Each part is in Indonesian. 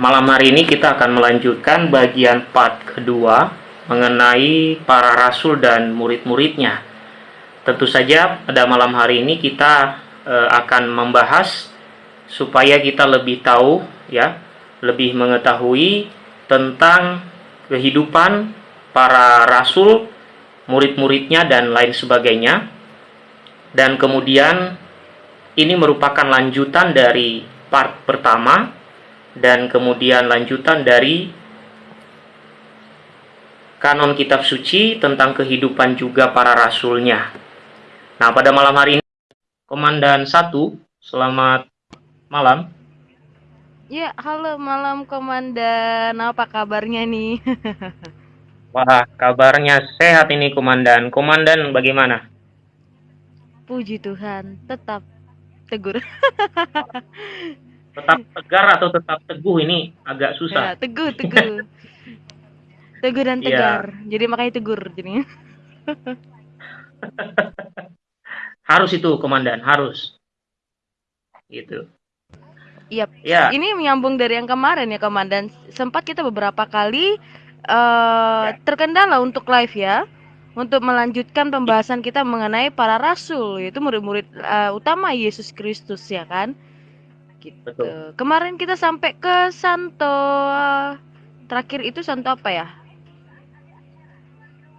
malam hari ini kita akan melanjutkan bagian part kedua mengenai para rasul dan murid-muridnya. Tentu saja pada malam hari ini kita e, akan membahas supaya kita lebih tahu ya, lebih mengetahui tentang kehidupan para rasul, murid-muridnya dan lain sebagainya. Dan kemudian ini merupakan lanjutan dari part pertama dan kemudian lanjutan dari kanon kitab suci tentang kehidupan juga para rasulnya. Nah, pada malam hari ini, Komandan satu, selamat malam. Ya, halo malam Komandan. Apa kabarnya nih? Wah, kabarnya sehat ini Komandan. Komandan bagaimana? Puji Tuhan, tetap tegur. tetap tegar atau tetap teguh ini agak susah. Ya, teguh, teguh. teguh dan iya. tegar. Ya. Jadi makanya tegur jadinya. harus itu komandan, harus. Gitu. Yep. Ya. Ini menyambung dari yang kemarin ya komandan. Sempat kita beberapa kali uh, ya. terkendala untuk live ya. Untuk melanjutkan pembahasan kita mengenai para rasul, yaitu murid-murid uh, utama Yesus Kristus ya kan gitu. Betul. Kemarin kita sampai ke Santo terakhir itu Santo apa ya?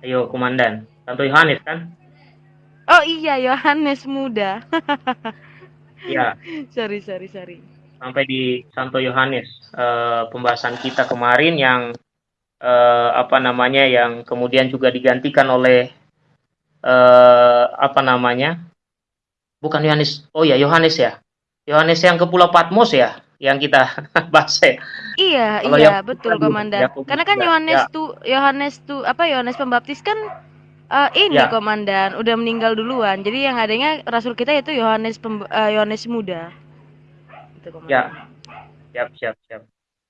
Ayo, komandan. Santo Yohanes kan? Oh iya, Yohanes muda. Iya. sorry, sorry, sorry. Sampai di Santo Yohanes uh, pembahasan kita kemarin yang uh, apa namanya yang kemudian juga digantikan oleh uh, apa namanya? Bukan Yohanes. Oh ya, Yohanes ya. Yohanes yang ke Pulau Patmos ya yang kita bahas ya. Iya, Kalau iya, betul komandan. Karena kan Yohanes ya. tuh Yohanes tuh apa Yohanes Pembaptis kan uh, ini ya. komandan udah meninggal duluan. Jadi yang adanya rasul kita itu Yohanes uh, Yohanes muda. Itu, ya. Siap, siap, siap.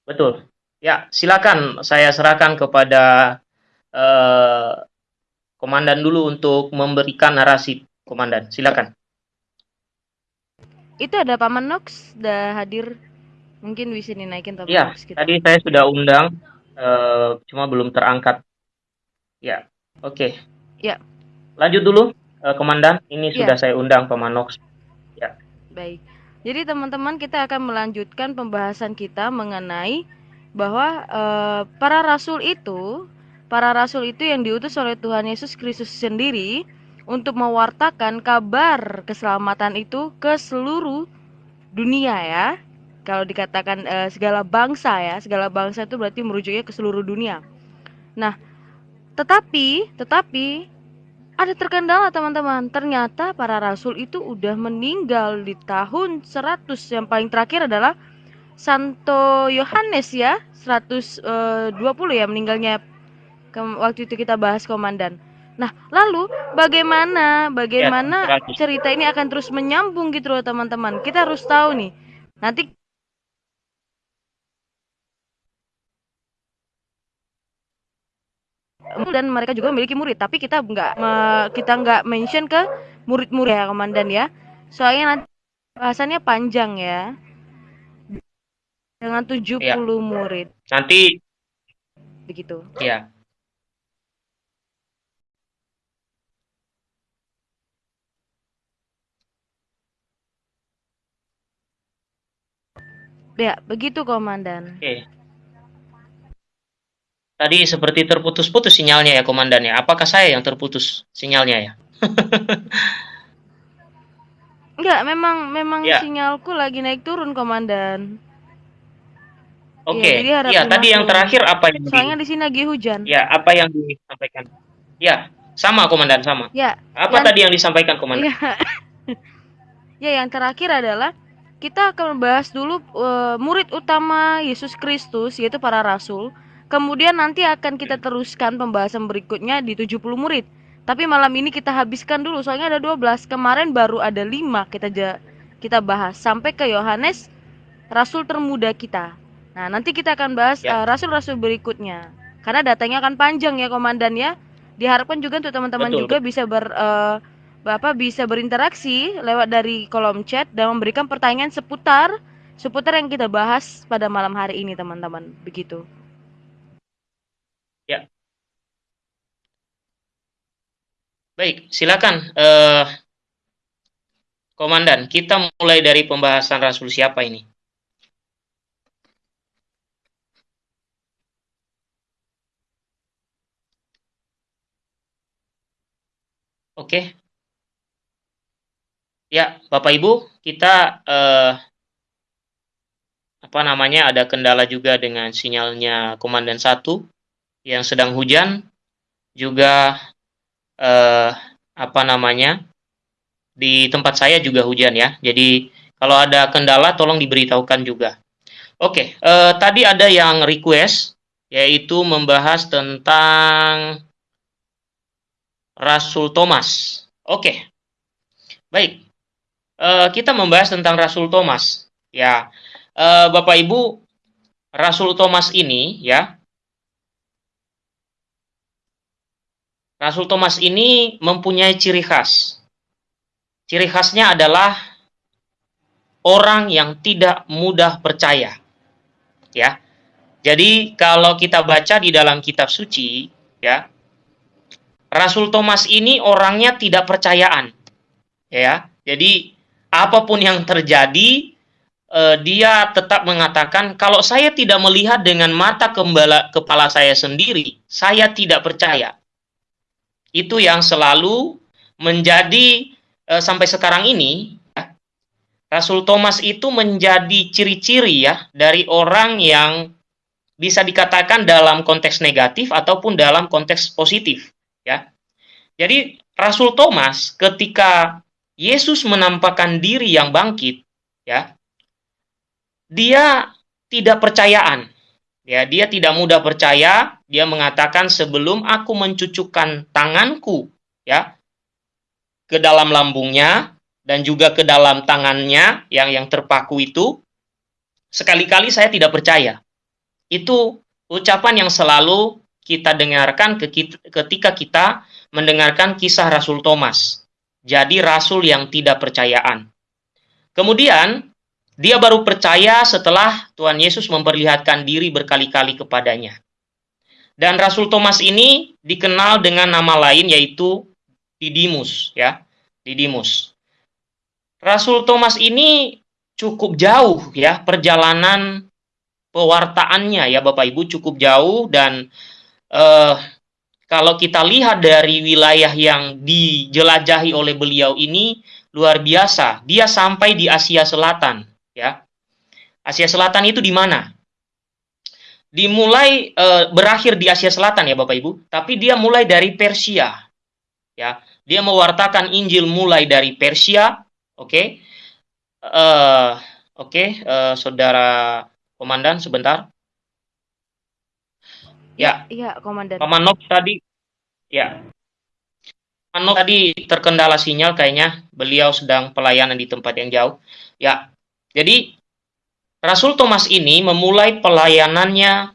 Betul. Ya, silakan saya serahkan kepada uh, komandan dulu untuk memberikan narasi komandan. Silakan itu ada Paman Nox udah hadir. Mungkin bisa dinaikin Paman ya, Nox tadi saya sudah undang uh, cuma belum terangkat. Ya oke. Okay. ya. Lanjut dulu uh, komandan. Ini ya. sudah saya undang Paman Nox. Ya. Baik. Jadi teman-teman kita akan melanjutkan pembahasan kita mengenai bahwa uh, para rasul itu para rasul itu yang diutus oleh Tuhan Yesus Kristus sendiri untuk mewartakan kabar keselamatan itu ke seluruh dunia ya. Kalau dikatakan e, segala bangsa ya, segala bangsa itu berarti merujuknya ke seluruh dunia. Nah, tetapi tetapi ada terkendala teman-teman. Ternyata para rasul itu udah meninggal di tahun 100 yang paling terakhir adalah Santo Yohanes ya, 120 eh, ya meninggalnya waktu itu kita bahas komandan. Nah, lalu bagaimana bagaimana ya, cerita ini akan terus menyambung gitu loh teman-teman. Kita harus tahu nih. Nanti dan mereka juga memiliki murid, tapi kita nggak kita nggak mention ke murid-murid ya komandan ya. Soalnya nanti bahasannya panjang ya. Dengan 70 ya. murid. Nanti begitu. Iya. Ya, begitu komandan. Oke. Tadi seperti terputus-putus sinyalnya ya komandan ya. Apakah saya yang terputus sinyalnya ya? Enggak, memang memang ya. sinyalku lagi naik turun komandan. Oke. Okay. Ya, ya tadi yang terakhir apa yang Soalnya di sini lagi hujan. Ya, apa yang disampaikan? Ya, sama komandan sama. Ya. Apa yang... tadi yang disampaikan komandan? Ya. ya, yang terakhir adalah kita akan membahas dulu uh, murid utama Yesus Kristus yaitu para rasul. Kemudian nanti akan kita teruskan pembahasan berikutnya di 70 murid. Tapi malam ini kita habiskan dulu soalnya ada 12. Kemarin baru ada 5 kita kita bahas sampai ke Yohanes rasul termuda kita. Nah, nanti kita akan bahas ya. uh, rasul-rasul berikutnya. Karena datanya akan panjang ya komandan ya. Diharapkan juga untuk teman-teman juga bisa ber uh, Bapak bisa berinteraksi lewat dari kolom chat dan memberikan pertanyaan seputar seputar yang kita bahas pada malam hari ini teman-teman. Begitu. Ya. Baik, silakan uh, Komandan, kita mulai dari pembahasan Rasul siapa ini? Oke. Ya, Bapak Ibu, kita eh, apa namanya ada kendala juga dengan sinyalnya Komandan 1 yang sedang hujan juga eh, apa namanya di tempat saya juga hujan ya. Jadi kalau ada kendala tolong diberitahukan juga. Oke, eh, tadi ada yang request yaitu membahas tentang Rasul Thomas. Oke, baik. Eh, kita membahas tentang Rasul Thomas. Ya, eh, Bapak Ibu, Rasul Thomas ini ya Rasul Thomas ini mempunyai ciri khas. Ciri khasnya adalah orang yang tidak mudah percaya. Ya. Jadi kalau kita baca di dalam kitab suci, ya. Rasul Thomas ini orangnya tidak percayaan. Ya. Jadi apa pun yang terjadi eh, dia tetap mengatakan kalau saya tidak melihat dengan mata kembala, kepala saya sendiri, saya tidak percaya itu yang selalu menjadi e, sampai sekarang ini ya, Rasul Thomas itu menjadi ciri-ciri ya dari orang yang bisa dikatakan dalam konteks negatif ataupun dalam konteks positif ya. Jadi Rasul Thomas ketika Yesus menampakkan diri yang bangkit ya dia tidak percayaan Ya, dia tidak mudah percaya, dia mengatakan sebelum aku mencucukkan tanganku ya ke dalam lambungnya dan juga ke dalam tangannya yang yang terpaku itu sekali-kali saya tidak percaya. Itu ucapan yang selalu kita dengarkan ketika kita mendengarkan kisah Rasul Thomas. Jadi rasul yang tidak percayaan. Kemudian dia baru percaya setelah Tuhan Yesus memperlihatkan diri berkali-kali kepadanya. Dan Rasul Thomas ini dikenal dengan nama lain yaitu Didimus ya, Didimus. Rasul Thomas ini cukup jauh ya perjalanan pewartaannya ya Bapak Ibu cukup jauh dan eh, kalau kita lihat dari wilayah yang dijelajahi oleh beliau ini luar biasa. Dia sampai di Asia Selatan ya. Asia Selatan itu di mana? Dimulai e, berakhir di Asia Selatan ya Bapak Ibu, tapi dia mulai dari Persia. Ya, dia mewartakan Injil mulai dari Persia, oke? Okay? Uh, oke, okay, uh, Saudara Komandan sebentar. Ya, ya, Komandan. Pamanov tadi ya. Pamanov tadi terkendala sinyal kayaknya beliau sedang pelayanan di tempat yang jauh. Ya, jadi Rasul Thomas ini memulai pelayanannya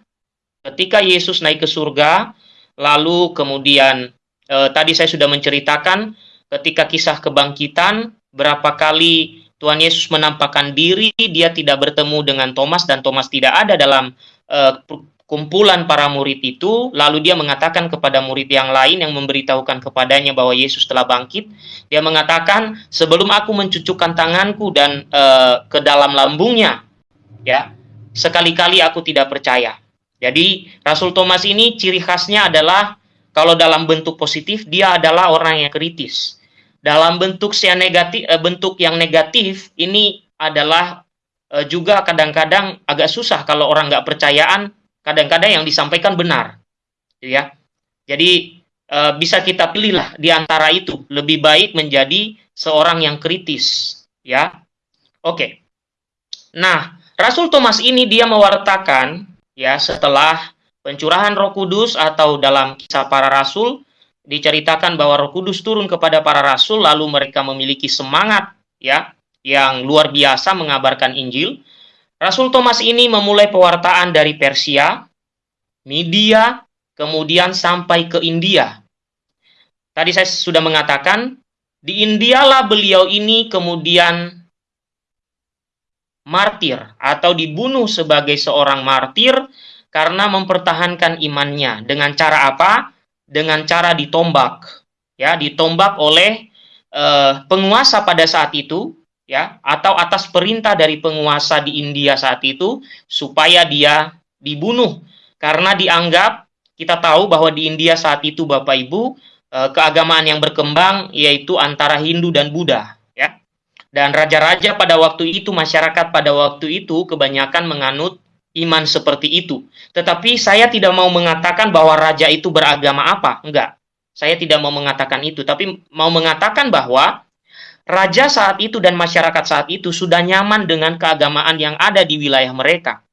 ketika Yesus naik ke surga, lalu kemudian eh, tadi saya sudah menceritakan ketika kisah kebangkitan berapa kali Tuhan Yesus menampakkan diri, dia tidak bertemu dengan Thomas dan Thomas tidak ada dalam eh, kumpulan para murid itu, lalu dia mengatakan kepada murid yang lain yang memberitahukan kepadanya bahwa Yesus telah bangkit, dia mengatakan, "Sebelum aku mencucukkan tanganku dan e, ke dalam lambungnya, ya, sekali-kali aku tidak percaya." Jadi, Rasul Thomas ini ciri khasnya adalah kalau dalam bentuk positif dia adalah orang yang kritis. Dalam bentuk yang negatif, eh, bentuk yang negatif ini adalah eh, juga kadang-kadang agak susah kalau orang nggak percayaan kadang-kadang yang disampaikan benar, ya. Jadi e, bisa kita pilihlah di antara itu lebih baik menjadi seorang yang kritis, ya. Oke. Nah, Rasul Thomas ini dia mewartakan ya setelah pencurahan Roh Kudus atau dalam kisah para rasul diceritakan bahwa Roh Kudus turun kepada para rasul lalu mereka memiliki semangat ya yang luar biasa mengabarkan Injil Rasul Thomas ini memulai pewartaan dari Persia, Media, kemudian sampai ke India. Tadi saya sudah mengatakan, di Indialah beliau ini kemudian martir atau dibunuh sebagai seorang martir karena mempertahankan imannya. Dengan cara apa? Dengan cara ditombak. Ya, ditombak oleh uh, penguasa pada saat itu ya atau atas perintah dari penguasa di India saat itu supaya dia dibunuh karena dianggap kita tahu bahwa di India saat itu Bapak Ibu uh, keagamaan yang berkembang yaitu antara Hindu dan Buddha ya. Dan raja-raja pada waktu itu masyarakat pada waktu itu kebanyakan menganut iman seperti itu. Tetapi saya tidak mau mengatakan bahwa raja itu beragama apa, enggak. Saya tidak mau mengatakan itu, tapi mau mengatakan bahwa raja saat itu dan masyarakat saat itu sudah nyaman dengan keagamaan yang ada di wilayah mereka.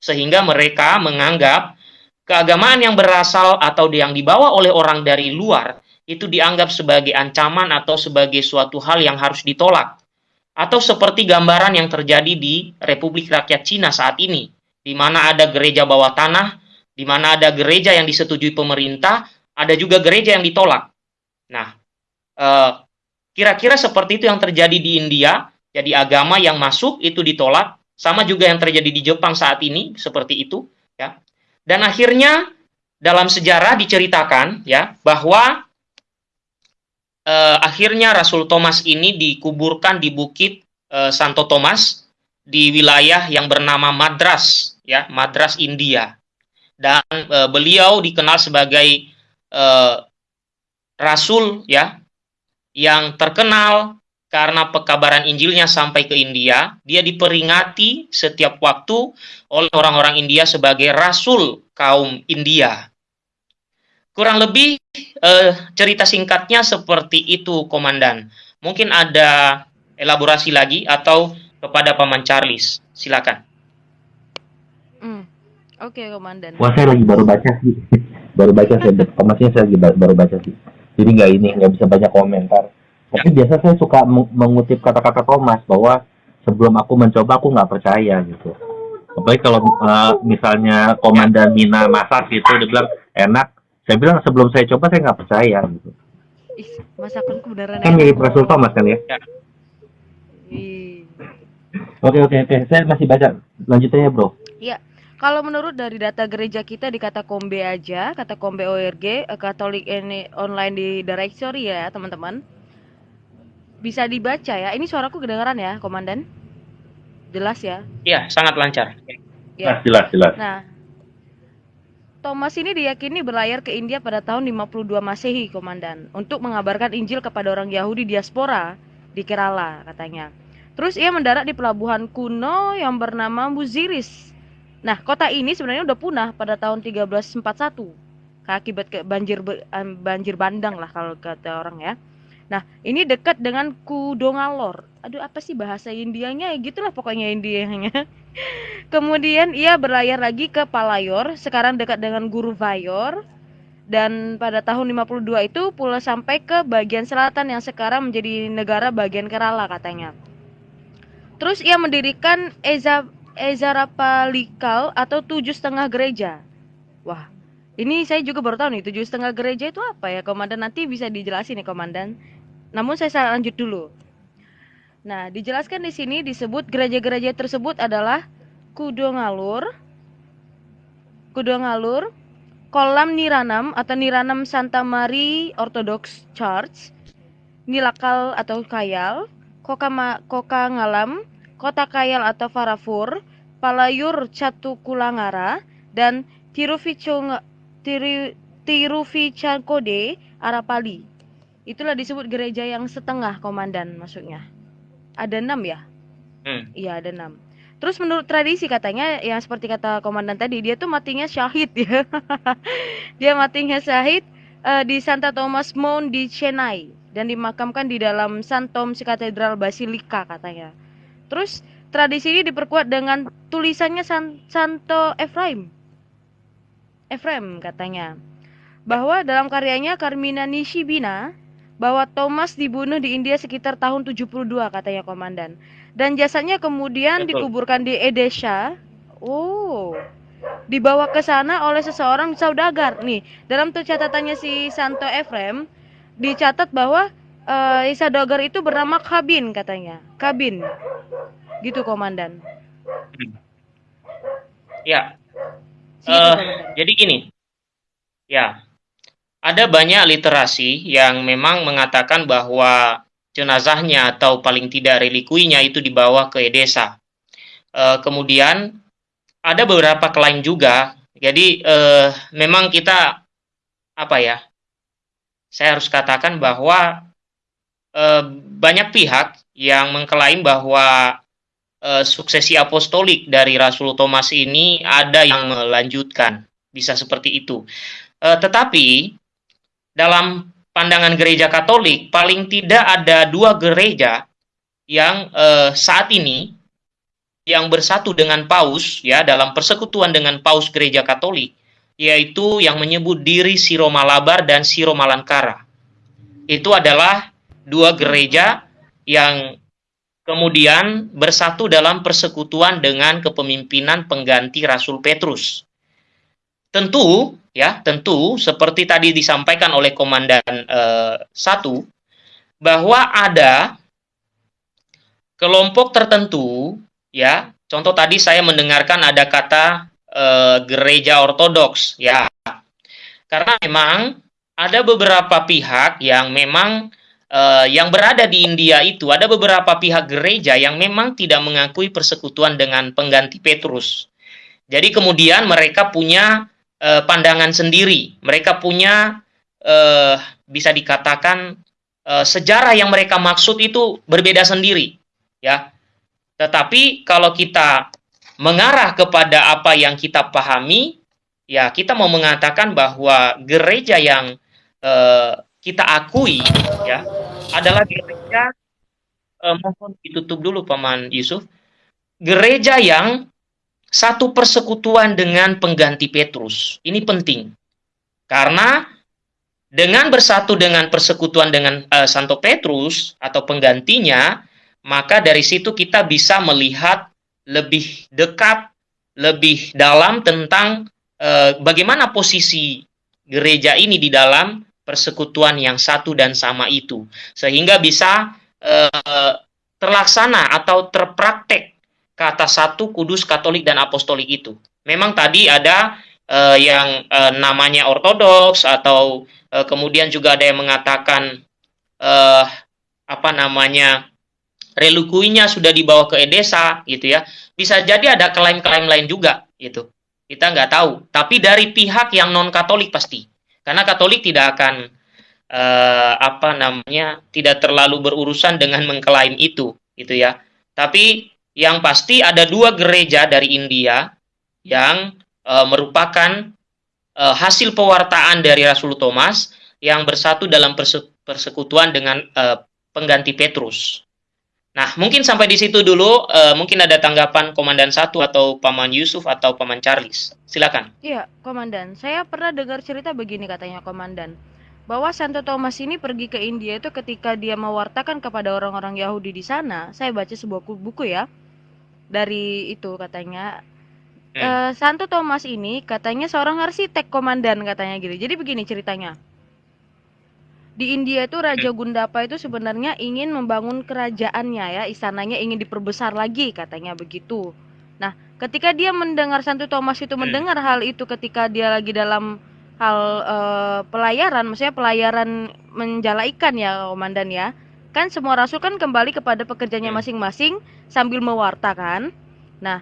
Sehingga mereka menganggap keagamaan yang berasal atau yang dibawa oleh orang dari luar itu dianggap sebagai ancaman atau sebagai suatu hal yang harus ditolak. Atau seperti gambaran yang terjadi di Republik Rakyat Cina saat ini, di mana ada gereja bawah tanah, di mana ada gereja yang disetujui pemerintah, ada juga gereja yang ditolak. Nah, eh, kira-kira seperti itu yang terjadi di India, jadi agama yang masuk itu ditolak, sama juga yang terjadi di Jepang saat ini, seperti itu. ya. Dan akhirnya dalam sejarah diceritakan ya bahwa eh, akhirnya Rasul Thomas ini dikuburkan di bukit eh, Santo Thomas di wilayah yang bernama Madras ya Madras India dan eh, beliau dikenal sebagai eh, rasul ya yang terkenal karena pekabaran Injilnya sampai ke India, dia diperingati setiap waktu oleh orang-orang India sebagai rasul kaum India. Kurang lebih eh, cerita singkatnya seperti itu, Komandan. Mungkin ada elaborasi lagi atau kepada Paman Charles. Silakan. Hmm. Oke, okay, Komandan. Wah, saya lagi baru baca sih. baru baca saya, informasinya saya lagi baru baca sih. Jadi nggak ini, nggak bisa banyak komentar. Tapi ya. biasa saya suka mengutip kata-kata Thomas bahwa sebelum aku mencoba aku nggak percaya gitu. Apalagi kalau uh, misalnya Komandan Mina masak gitu, dia bilang enak, saya bilang sebelum saya coba saya nggak percaya gitu Ih, masakanku beneran kan mirip Rasul Thomas kan ya, ya. Oke oke oke, saya masih baca lanjutnya ya bro. Iya, kalau menurut dari data gereja kita di kata Kombe aja, kata Kombe ORG, eh, Katolik ini online di directory ya teman-teman. Bisa dibaca ya. Ini suaraku kedengaran ya, Komandan? Jelas ya? Iya, sangat lancar. Ya. Jelas, jelas. Nah, Thomas ini diyakini berlayar ke India pada tahun 52 Masehi, Komandan, untuk mengabarkan Injil kepada orang Yahudi diaspora di Kerala, katanya. Terus ia mendarat di pelabuhan kuno yang bernama Muziris. Nah, kota ini sebenarnya udah punah pada tahun 1341 akibat ke banjir banjir bandang lah kalau kata orang ya. Nah, ini dekat dengan Kudongalor. Aduh, apa sih bahasa Indianya? Ya gitulah pokoknya Indianya. Kemudian ia berlayar lagi ke Palayor, sekarang dekat dengan Guru Vayor. Dan pada tahun 52 itu pula sampai ke bagian selatan yang sekarang menjadi negara bagian Kerala katanya. Terus ia mendirikan Eza Ezarapalikal atau tujuh setengah gereja. Wah, ini saya juga baru tahu nih tujuh setengah gereja itu apa ya, komandan? Nanti bisa dijelasin nih, komandan. Namun saya lanjut dulu. Nah, dijelaskan di sini disebut gereja-gereja tersebut adalah Kudo Ngalur, Kudo Ngalur, Kolam Niranam atau Niranam Santa Mari Orthodox Church, Nilakal atau Kayal, Koka, Koka Ngalam, Kota Kayal atau Farafur, Palayur Catukulangara, dan Tiruficakode Arapali. Itulah disebut gereja yang setengah komandan maksudnya. Ada enam ya? Hmm. Iya ada enam. Terus menurut tradisi katanya yang seperti kata komandan tadi dia tuh matinya syahid ya. dia matinya syahid uh, di Santa Thomas Mount di Chennai dan dimakamkan di dalam St. Thomas Cathedral Basilika katanya. Terus tradisi ini diperkuat dengan tulisannya San Santo Ephraim. Ephraim katanya bahwa dalam karyanya Carmina Nishibina bahwa Thomas dibunuh di India sekitar tahun 72 katanya komandan. Dan jasanya kemudian Betul. dikuburkan di Edesha. Oh. Dibawa ke sana oleh seseorang saudagar. Nih, dalam tuh catatannya si Santo Efrem dicatat bahwa uh, saudagar itu bernama Kabin katanya. Kabin. Gitu komandan. Ya, Silakan, eh, Komandan. jadi gini, ya, ada banyak literasi yang memang mengatakan bahwa jenazahnya atau paling tidak relikuinya itu dibawa ke Edesa. Eh, kemudian ada beberapa klaim juga. Jadi eh, memang kita apa ya? Saya harus katakan bahwa eh, banyak pihak yang mengklaim bahwa eh, suksesi apostolik dari Rasul Thomas ini ada yang melanjutkan, bisa seperti itu. Eh, tetapi dalam pandangan gereja Katolik paling tidak ada dua gereja yang eh, saat ini yang bersatu dengan Paus ya dalam persekutuan dengan Paus gereja Katolik yaitu yang menyebut diri Siro Malabar dan Siro Malankara. Itu adalah dua gereja yang kemudian bersatu dalam persekutuan dengan kepemimpinan pengganti Rasul Petrus. Tentu, ya, tentu seperti tadi disampaikan oleh Komandan eh, satu bahwa ada kelompok tertentu, ya. Contoh tadi saya mendengarkan ada kata eh, gereja ortodoks, ya. Karena memang ada beberapa pihak yang memang eh, yang berada di India itu ada beberapa pihak gereja yang memang tidak mengakui persekutuan dengan pengganti Petrus. Jadi kemudian mereka punya eh, pandangan sendiri. Mereka punya eh, bisa dikatakan eh, sejarah yang mereka maksud itu berbeda sendiri, ya. Tetapi kalau kita mengarah kepada apa yang kita pahami, ya kita mau mengatakan bahwa gereja yang eh, kita akui, ya, adalah gereja eh, mohon ditutup dulu Paman Yusuf. Gereja yang satu persekutuan dengan pengganti Petrus. Ini penting. Karena dengan bersatu dengan persekutuan dengan eh, Santo Petrus atau penggantinya, maka dari situ kita bisa melihat lebih dekat, lebih dalam tentang eh, bagaimana posisi gereja ini di dalam persekutuan yang satu dan sama itu, sehingga bisa eh, terlaksana atau terpraktek kata satu kudus katolik dan apostolik itu. Memang tadi ada eh, yang eh, namanya ortodoks atau eh, kemudian juga ada yang mengatakan eh, apa namanya relikuinya sudah dibawa ke Edesa gitu ya. Bisa jadi ada klaim-klaim lain juga gitu. Kita nggak tahu. Tapi dari pihak yang non Katolik pasti. Karena Katolik tidak akan eh, apa namanya tidak terlalu berurusan dengan mengklaim itu gitu ya. Tapi yang pasti ada dua gereja dari India yang eh, merupakan eh, hasil pewartaan dari Rasul Thomas yang bersatu dalam perse- persekutuan dengan eh, pengganti Petrus. Nah, mungkin sampai di situ dulu. Eh, mungkin ada tanggapan Komandan satu atau Paman Yusuf atau Paman Charles. Silakan. Iya, Komandan. Saya pernah dengar cerita begini katanya Komandan. Bahwa Santo Thomas ini pergi ke India itu ketika dia mewartakan kepada orang-orang Yahudi di sana. Saya baca sebuah ku- buku ya. Dari itu katanya. Hmm. Eh, Santo Thomas ini katanya seorang arsitek komandan katanya gitu. Jadi begini ceritanya. Di India itu Raja Gundapa itu sebenarnya ingin membangun kerajaannya ya, istananya ingin diperbesar lagi katanya begitu. Nah, ketika dia mendengar Santo Thomas itu mendengar hal itu ketika dia lagi dalam hal eh, pelayaran, maksudnya pelayaran menjala ikan ya, komandan ya. Kan semua rasul kan kembali kepada pekerjaannya masing-masing sambil mewartakan. Nah,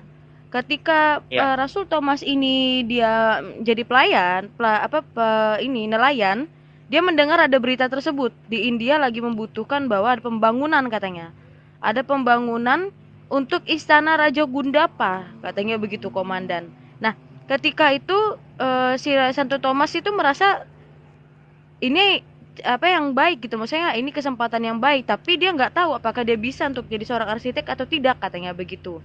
ketika Ya. eh, Rasul Thomas ini dia jadi pelayan, pela- apa pe- ini nelayan, dia mendengar ada berita tersebut di India lagi membutuhkan bahwa ada pembangunan katanya. Ada pembangunan untuk istana Raja Gundapa, katanya begitu komandan. Nah, ketika itu eh, si Santo Thomas itu merasa ini apa yang baik gitu maksudnya ini kesempatan yang baik tapi dia nggak tahu apakah dia bisa untuk jadi seorang arsitek atau tidak katanya begitu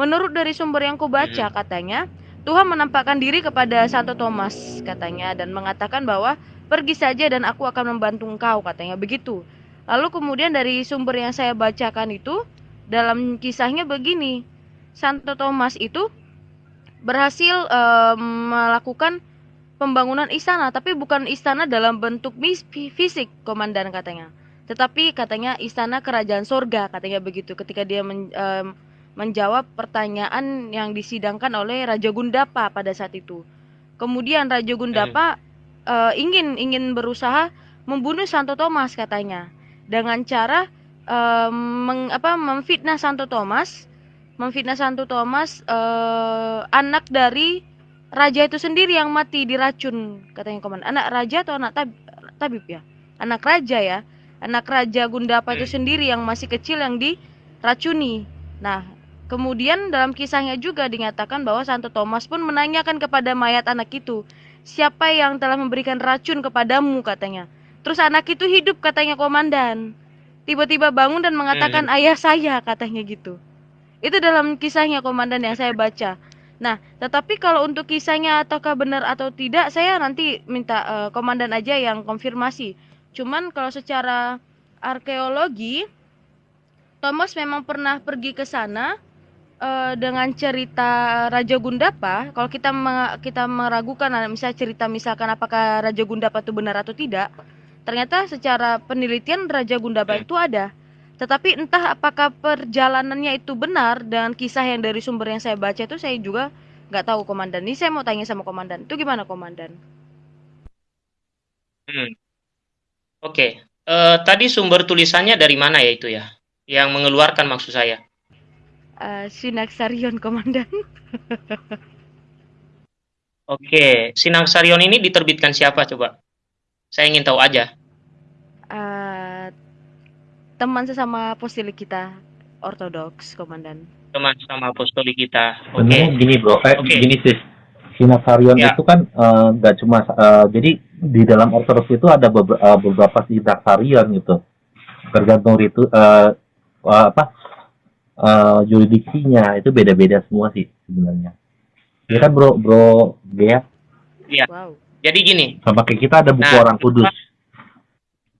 menurut dari sumber yang kubaca katanya Tuhan menampakkan diri kepada Santo Thomas katanya dan mengatakan bahwa pergi saja dan aku akan membantu engkau katanya. Begitu. Lalu kemudian dari sumber yang saya bacakan itu dalam kisahnya begini. Santo Thomas itu berhasil eh, melakukan pembangunan istana tapi bukan istana dalam bentuk fisik komandan katanya. Tetapi katanya istana kerajaan sorga katanya begitu ketika dia men- em, menjawab pertanyaan yang disidangkan oleh Raja Gundapa pada saat itu. Kemudian Raja Gundapa eh, ingin ingin berusaha membunuh Santo Thomas katanya dengan cara eh, meng, apa, memfitnah Santo Thomas, memfitnah Santo Thomas eh, anak dari raja itu sendiri yang mati diracun katanya komandan. Anak raja atau anak tab- tabib ya? Anak raja ya. Anak raja Gundapa itu sendiri yang masih kecil yang diracuni. Nah, kemudian dalam kisahnya juga dinyatakan bahwa Santo Thomas pun menanyakan kepada mayat anak itu, siapa yang telah memberikan racun kepadamu katanya. Terus anak itu hidup katanya komandan. Tiba-tiba bangun dan mengatakan ayah saya katanya gitu. Itu dalam kisahnya komandan yang saya baca. Nah, tetapi kalau untuk kisahnya ataukah benar atau tidak, saya nanti minta eh, komandan aja yang konfirmasi. Cuman kalau secara arkeologi, Thomas memang pernah pergi ke sana eh, dengan cerita Raja Gundapa. Kalau kita me- kita meragukan, nah, misalnya cerita misalkan apakah Raja Gundapa itu benar atau tidak, ternyata secara penelitian Raja Gundapa itu ada. Tetapi entah apakah perjalanannya itu benar dengan kisah yang dari sumber yang saya baca itu saya juga nggak tahu komandan. Ini saya mau tanya sama komandan. Itu gimana komandan? Hmm. Oke, Eh, tadi sumber tulisannya dari mana ya itu ya? Yang mengeluarkan maksud saya. Eh, Sinaksarion komandan. Oke, Sinaksarion ini diterbitkan siapa coba? Saya ingin tahu aja. Eh, teman sesama apostolik kita ortodoks komandan. Teman sama apostolik kita. Oke. Sebenarnya gini bro, eh Oke. gini sih. Sinasarion Ya. itu kan eh, nggak cuma eh, jadi di dalam ortodoks itu ada beber- eh, beberapa sinaksarion gitu. Tergantung itu eh, apa eh, juridiksinya itu beda-beda semua sih sebenarnya. Ya kan bro, bro Gea Wow. Jadi gini, sama kayak kita ada buku Nah, orang kudus.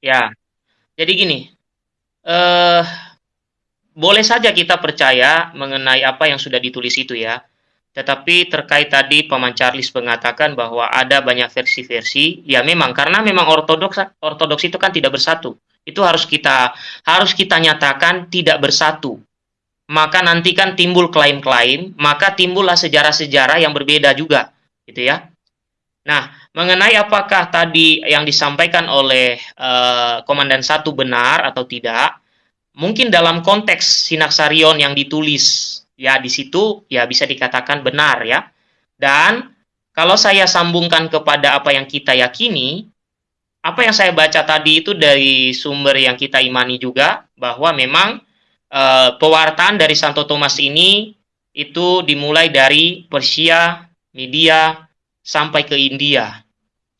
ya. Jadi gini. Eh boleh saja kita percaya mengenai apa yang sudah ditulis itu ya. Tetapi terkait tadi Paman Charles mengatakan bahwa ada banyak versi-versi, ya memang karena memang ortodoks ortodoks itu kan tidak bersatu. Itu harus kita harus kita nyatakan tidak bersatu. Maka nanti kan timbul klaim-klaim, maka timbullah sejarah-sejarah yang berbeda juga, gitu ya. Nah, mengenai apakah tadi yang disampaikan oleh eh, Komandan Satu benar atau tidak, mungkin dalam konteks Sinaksarion yang ditulis ya di situ ya bisa dikatakan benar ya. Dan kalau saya sambungkan kepada apa yang kita yakini, apa yang saya baca tadi itu dari sumber yang kita imani juga bahwa memang eh, pewartaan dari Santo Thomas ini itu dimulai dari Persia, Media sampai ke India.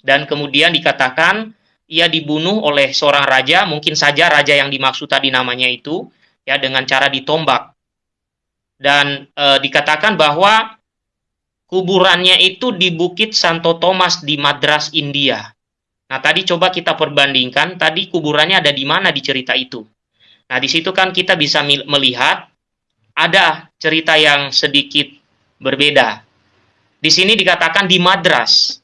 Dan kemudian dikatakan ia dibunuh oleh seorang raja, mungkin saja raja yang dimaksud tadi namanya itu, ya dengan cara ditombak. Dan eh, dikatakan bahwa kuburannya itu di Bukit Santo Thomas di Madras, India. Nah, tadi coba kita perbandingkan, tadi kuburannya ada di mana di cerita itu. Nah, di situ kan kita bisa melihat ada cerita yang sedikit berbeda. Di sini dikatakan di Madras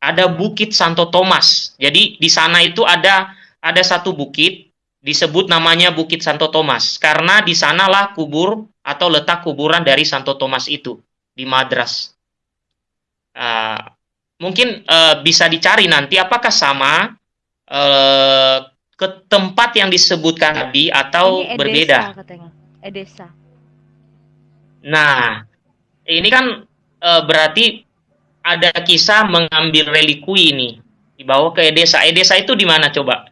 ada Bukit Santo Thomas. Jadi di sana itu ada ada satu bukit disebut namanya Bukit Santo Thomas karena di sanalah kubur atau letak kuburan dari Santo Thomas itu di Madras. Ah, mungkin eh, bisa dicari nanti apakah sama eh, ke tempat yang disebutkan tadi atau Ini Edesa berbeda. katanya. Edesa. Nah, ini kan eh, berarti ada kisah mengambil relikui ini dibawa ke Edesa. Edesa itu di mana coba?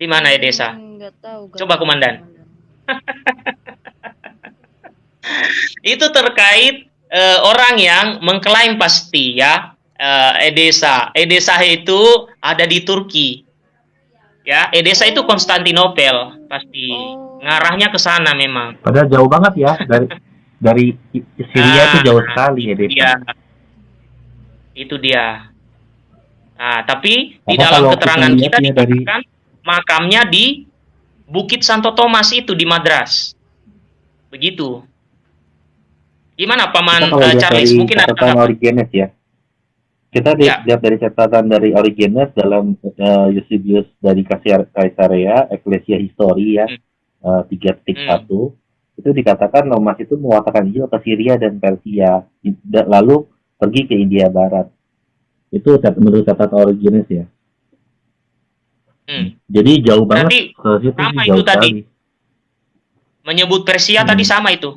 Di mana Edesa? Hmm, nggak tahu. nggak Coba, tahu, Komandan. Itu terkait eh, orang yang mengklaim pasti ya eh, Edesa. Edesa itu ada di Turki. Ya, Edesa itu Konstantinopel pasti. Oh. Ngarahnya ke sana memang. Padahal jauh banget ya dari dari Syria itu Ah, jauh sekali ya Iya. Itu dia. Nah, tapi di Apa dalam kalau keterangan kita kita, ya dari- dikatakan makamnya di Bukit Santo Thomas itu di Madras. Begitu. Gimana Paman lihat Charles? dari Mungkin ada tanggapan? Ya. Kita Ya. lihat dari catatan dari Origenes dalam eh, Eusebius dari Kaisar- Kaisarea, Ecclesia History ya. Hmm. eh, tiga titik Hmm. satu itu dikatakan Thomas itu mewatakan Injil ke Syria dan Persia lalu pergi ke India Barat itu menurut catatan Origenes ya Hmm. jadi jauh banget Berarti ke situ sama sih, itu jauh tadi. sekali. menyebut Persia Hmm. tadi sama itu.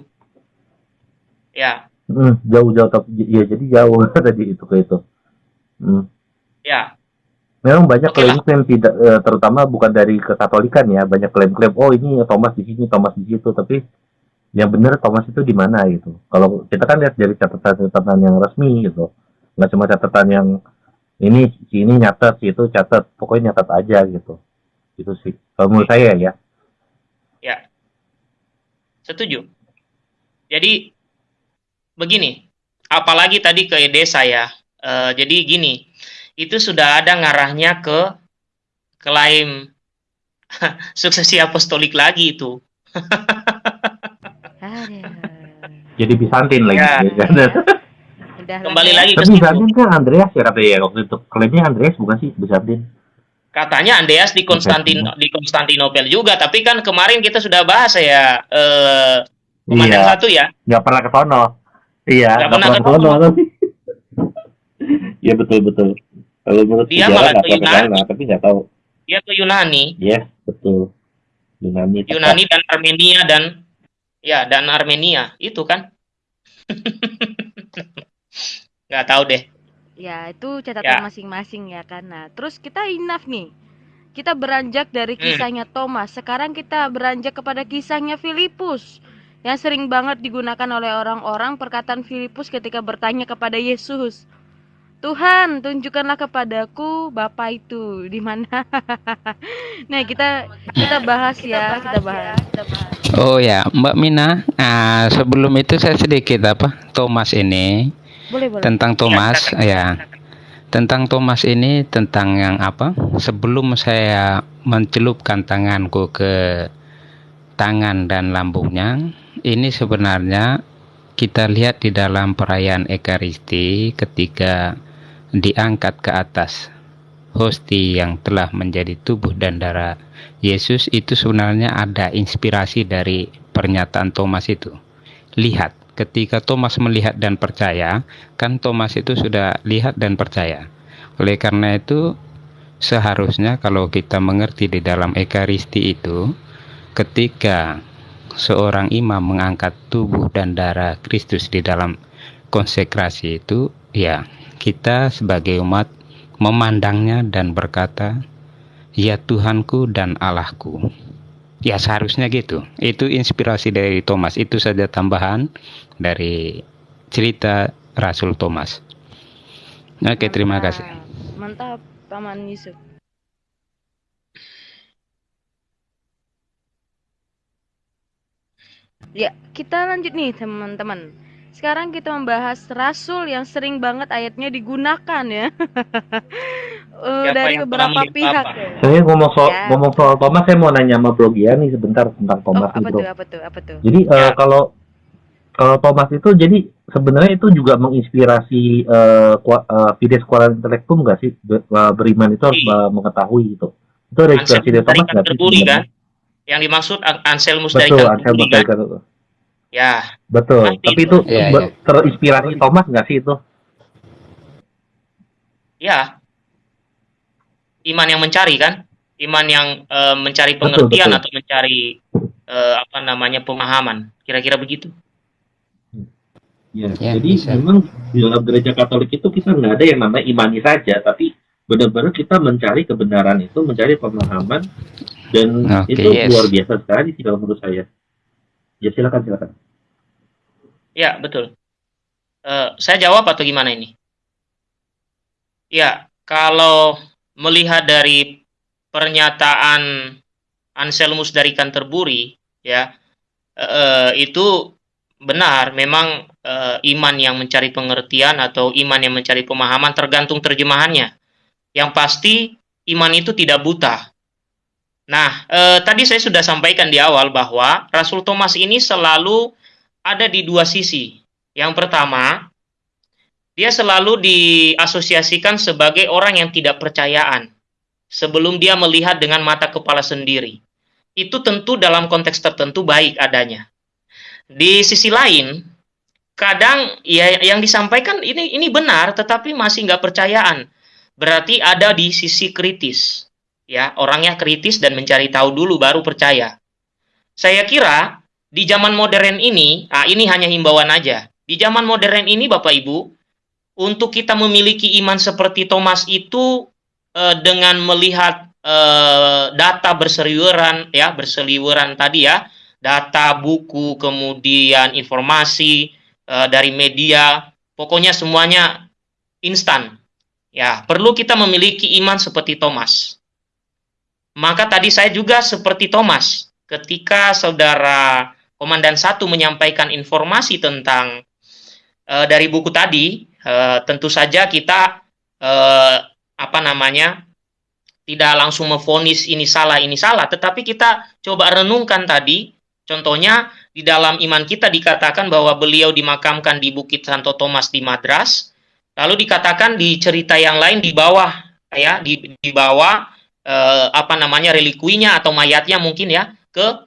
Ya, Hmm, jauh-jauh tapi ya jadi jauh tadi itu ke itu Hmm. ya. Memang banyak klaim-klaim tidak eh, terutama bukan dari kekatolikan ya, banyak klaim-klaim oh ini Thomas di sini, Thomas di situ, tapi yang benar Thomas itu di mana gitu. Kalau kita kan lihat dari catatan-catatan yang resmi gitu. Nggak cuma catatan yang ini si ini nyatet, itu catat, pokoknya nyatet aja gitu. Itu sih. Kalau menurut saya ya. Ya. Setuju. Jadi begini, apalagi tadi ke ide saya. Eh, jadi gini, itu sudah ada ngarahnya ke klaim suksesi apostolik lagi itu. Jadi Bizantin lagi. Ya. ya kan? Udah Kembali ya. lagi ke Tapi situ. Bizantin kan Andreas ya katanya ya waktu itu. Klaimnya Andreas bukan sih Bizantin. Katanya Andreas di Konstantin di Konstantinopel juga, tapi kan kemarin kita sudah bahas ya eh komandan Iya. satu ya. nggak pernah ke sono. Iya, Nggak nggak pernah pernah ke ke sono. Iya betul betul. Kalau menurut Dia sejarah malah nggak ke pernah ke Yunani. sana, tapi nggak tahu. Dia ke Yunani, Iya betul. Yunani. tepat. Yunani dan Armenia dan ya dan Armenia itu kan. Nggak tahu deh. Ya, itu catatan Ya. masing-masing ya kan. Nah, terus kita enough nih. Kita beranjak dari Hmm. kisahnya Thomas. Sekarang kita beranjak kepada kisahnya Filipus. Yang sering banget digunakan oleh orang-orang perkataan Filipus ketika bertanya kepada Yesus. Tuhan, tunjukkanlah kepadaku Bapa itu di mana. nah, kita kita bahas ya, kita bahas. Oh ya, Mbak Mina. Nah, sebelum itu saya sedikit apa Thomas ini Boleh, boleh. tentang Thomas ya. Tentang Thomas ini tentang yang apa? Sebelum saya mencelupkan tanganku ke tangan dan lambungnya, ini sebenarnya kita lihat di dalam perayaan Ekaristi ketika diangkat ke atas hosti yang telah menjadi tubuh dan darah Yesus itu sebenarnya ada inspirasi dari pernyataan Thomas itu. Lihat, ketika Thomas melihat dan percaya, kan Thomas itu sudah lihat dan percaya. Oleh karena itu, seharusnya kalau kita mengerti di dalam Ekaristi itu, ketika seorang imam mengangkat tubuh dan darah Kristus di dalam konsekrasi itu, ya kita sebagai umat memandangnya dan berkata, Ya Tuhanku dan Allahku. Ya seharusnya gitu. Itu inspirasi dari Thomas. Itu saja tambahan dari cerita Rasul Thomas. Oke, terima Mantap. kasih. Mantap, Paman Yusuf. Ya, kita lanjut nih teman-teman. Sekarang kita membahas rasul yang sering banget ayatnya digunakan ya. Eh, Siapa dari beberapa pihak. apa? ya. Saya ngomong soal Ya. ngomong soal Thomas, saya mau nanya sama Bro Giani sebentar tentang Oh, Thomas apa itu. tuh? Apa tuh? Apa tuh? Jadi eh, Ya. kalau kalau Thomas itu jadi sebenarnya itu juga menginspirasi eh kua- eh, Fides Quorum Intellectum nggak sih Be- beriman itu harus Iya. eh, mengetahui itu. Itu ada inspirasi dari Thomas nggak sih? Canterbury kan? Yang dimaksud An- Anselmus dari Betul, dari Canterbury. Ya, Betul. Tapi itu. itu Iya, be- terinspirasi Thomas nggak sih itu? ya. Iman yang mencari kan? Iman yang eh, mencari Betul, pengertian betul. atau mencari eh, apa namanya pemahaman. Kira-kira begitu. Ya, Ya, jadi bisa. memang di dalam gereja Katolik itu kita nggak ada yang namanya imani saja, tapi benar-benar kita mencari kebenaran itu, mencari pemahaman, dan Oke, itu yes. luar biasa sekali sih kalau menurut saya. Ya silakan silakan. Ya, betul. Eh, saya jawab atau gimana ini? Ya, kalau melihat dari pernyataan Anselmus dari Canterbury, ya, eh, itu benar. Memang eh, iman yang mencari pengertian atau iman yang mencari pemahaman tergantung terjemahannya. Yang pasti iman itu tidak buta. Nah, eh, tadi saya sudah sampaikan di awal bahwa Rasul Thomas ini selalu ada di dua sisi. Yang pertama, dia selalu diasosiasikan sebagai orang yang tidak percayaan sebelum dia melihat dengan mata kepala sendiri. itu tentu dalam konteks tertentu baik adanya. Di sisi lain, kadang ya yang disampaikan ini ini benar, tetapi masih nggak percayaan. Berarti ada di sisi kritis, ya orangnya kritis dan mencari tahu dulu baru percaya. Saya kira di zaman modern ini, ah ini hanya himbauan aja. Di zaman modern ini, Bapak Ibu, untuk kita memiliki iman seperti Thomas itu eh, dengan melihat eh, data berseliweran ya berseliweran tadi ya data buku kemudian informasi eh, dari media pokoknya semuanya instan ya perlu kita memiliki iman seperti Thomas maka tadi saya juga seperti Thomas ketika saudara komandan satu menyampaikan informasi tentang eh, dari buku tadi eh, tentu saja kita eh, apa namanya tidak langsung memfonis ini salah ini salah, tetapi kita coba renungkan tadi, contohnya di dalam iman kita dikatakan bahwa beliau dimakamkan di Bukit Santo Thomas di Madras, lalu dikatakan di cerita yang lain di bawah ya di di bawah eh, apa namanya relikuinya atau mayatnya mungkin ya ke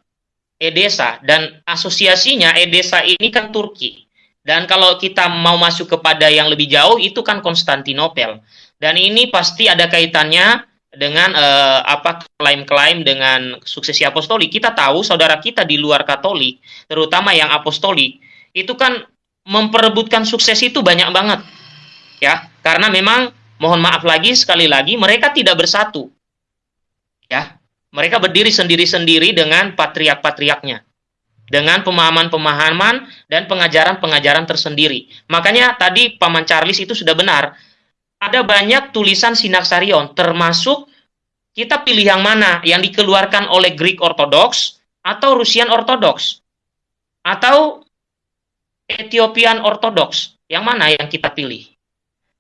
Edesa dan asosiasinya Edesa ini kan Turki. Dan kalau kita mau masuk kepada yang lebih jauh itu kan Konstantinopel. Dan ini pasti ada kaitannya dengan uh, apa klaim-klaim dengan suksesi apostolik. Kita tahu saudara kita di luar Katolik, terutama yang apostolik, itu kan memperebutkan sukses itu banyak banget. Ya, karena memang mohon maaf lagi sekali lagi mereka tidak bersatu. Ya, mereka berdiri sendiri-sendiri dengan patriak-patriaknya. Dengan pemahaman-pemahaman dan pengajaran-pengajaran tersendiri. Makanya tadi Paman Charles itu sudah benar ada banyak tulisan Sinaksarion, termasuk kita pilih yang mana, yang dikeluarkan oleh Greek Orthodox atau Rusian Orthodox atau Ethiopian Orthodox. Yang mana yang kita pilih?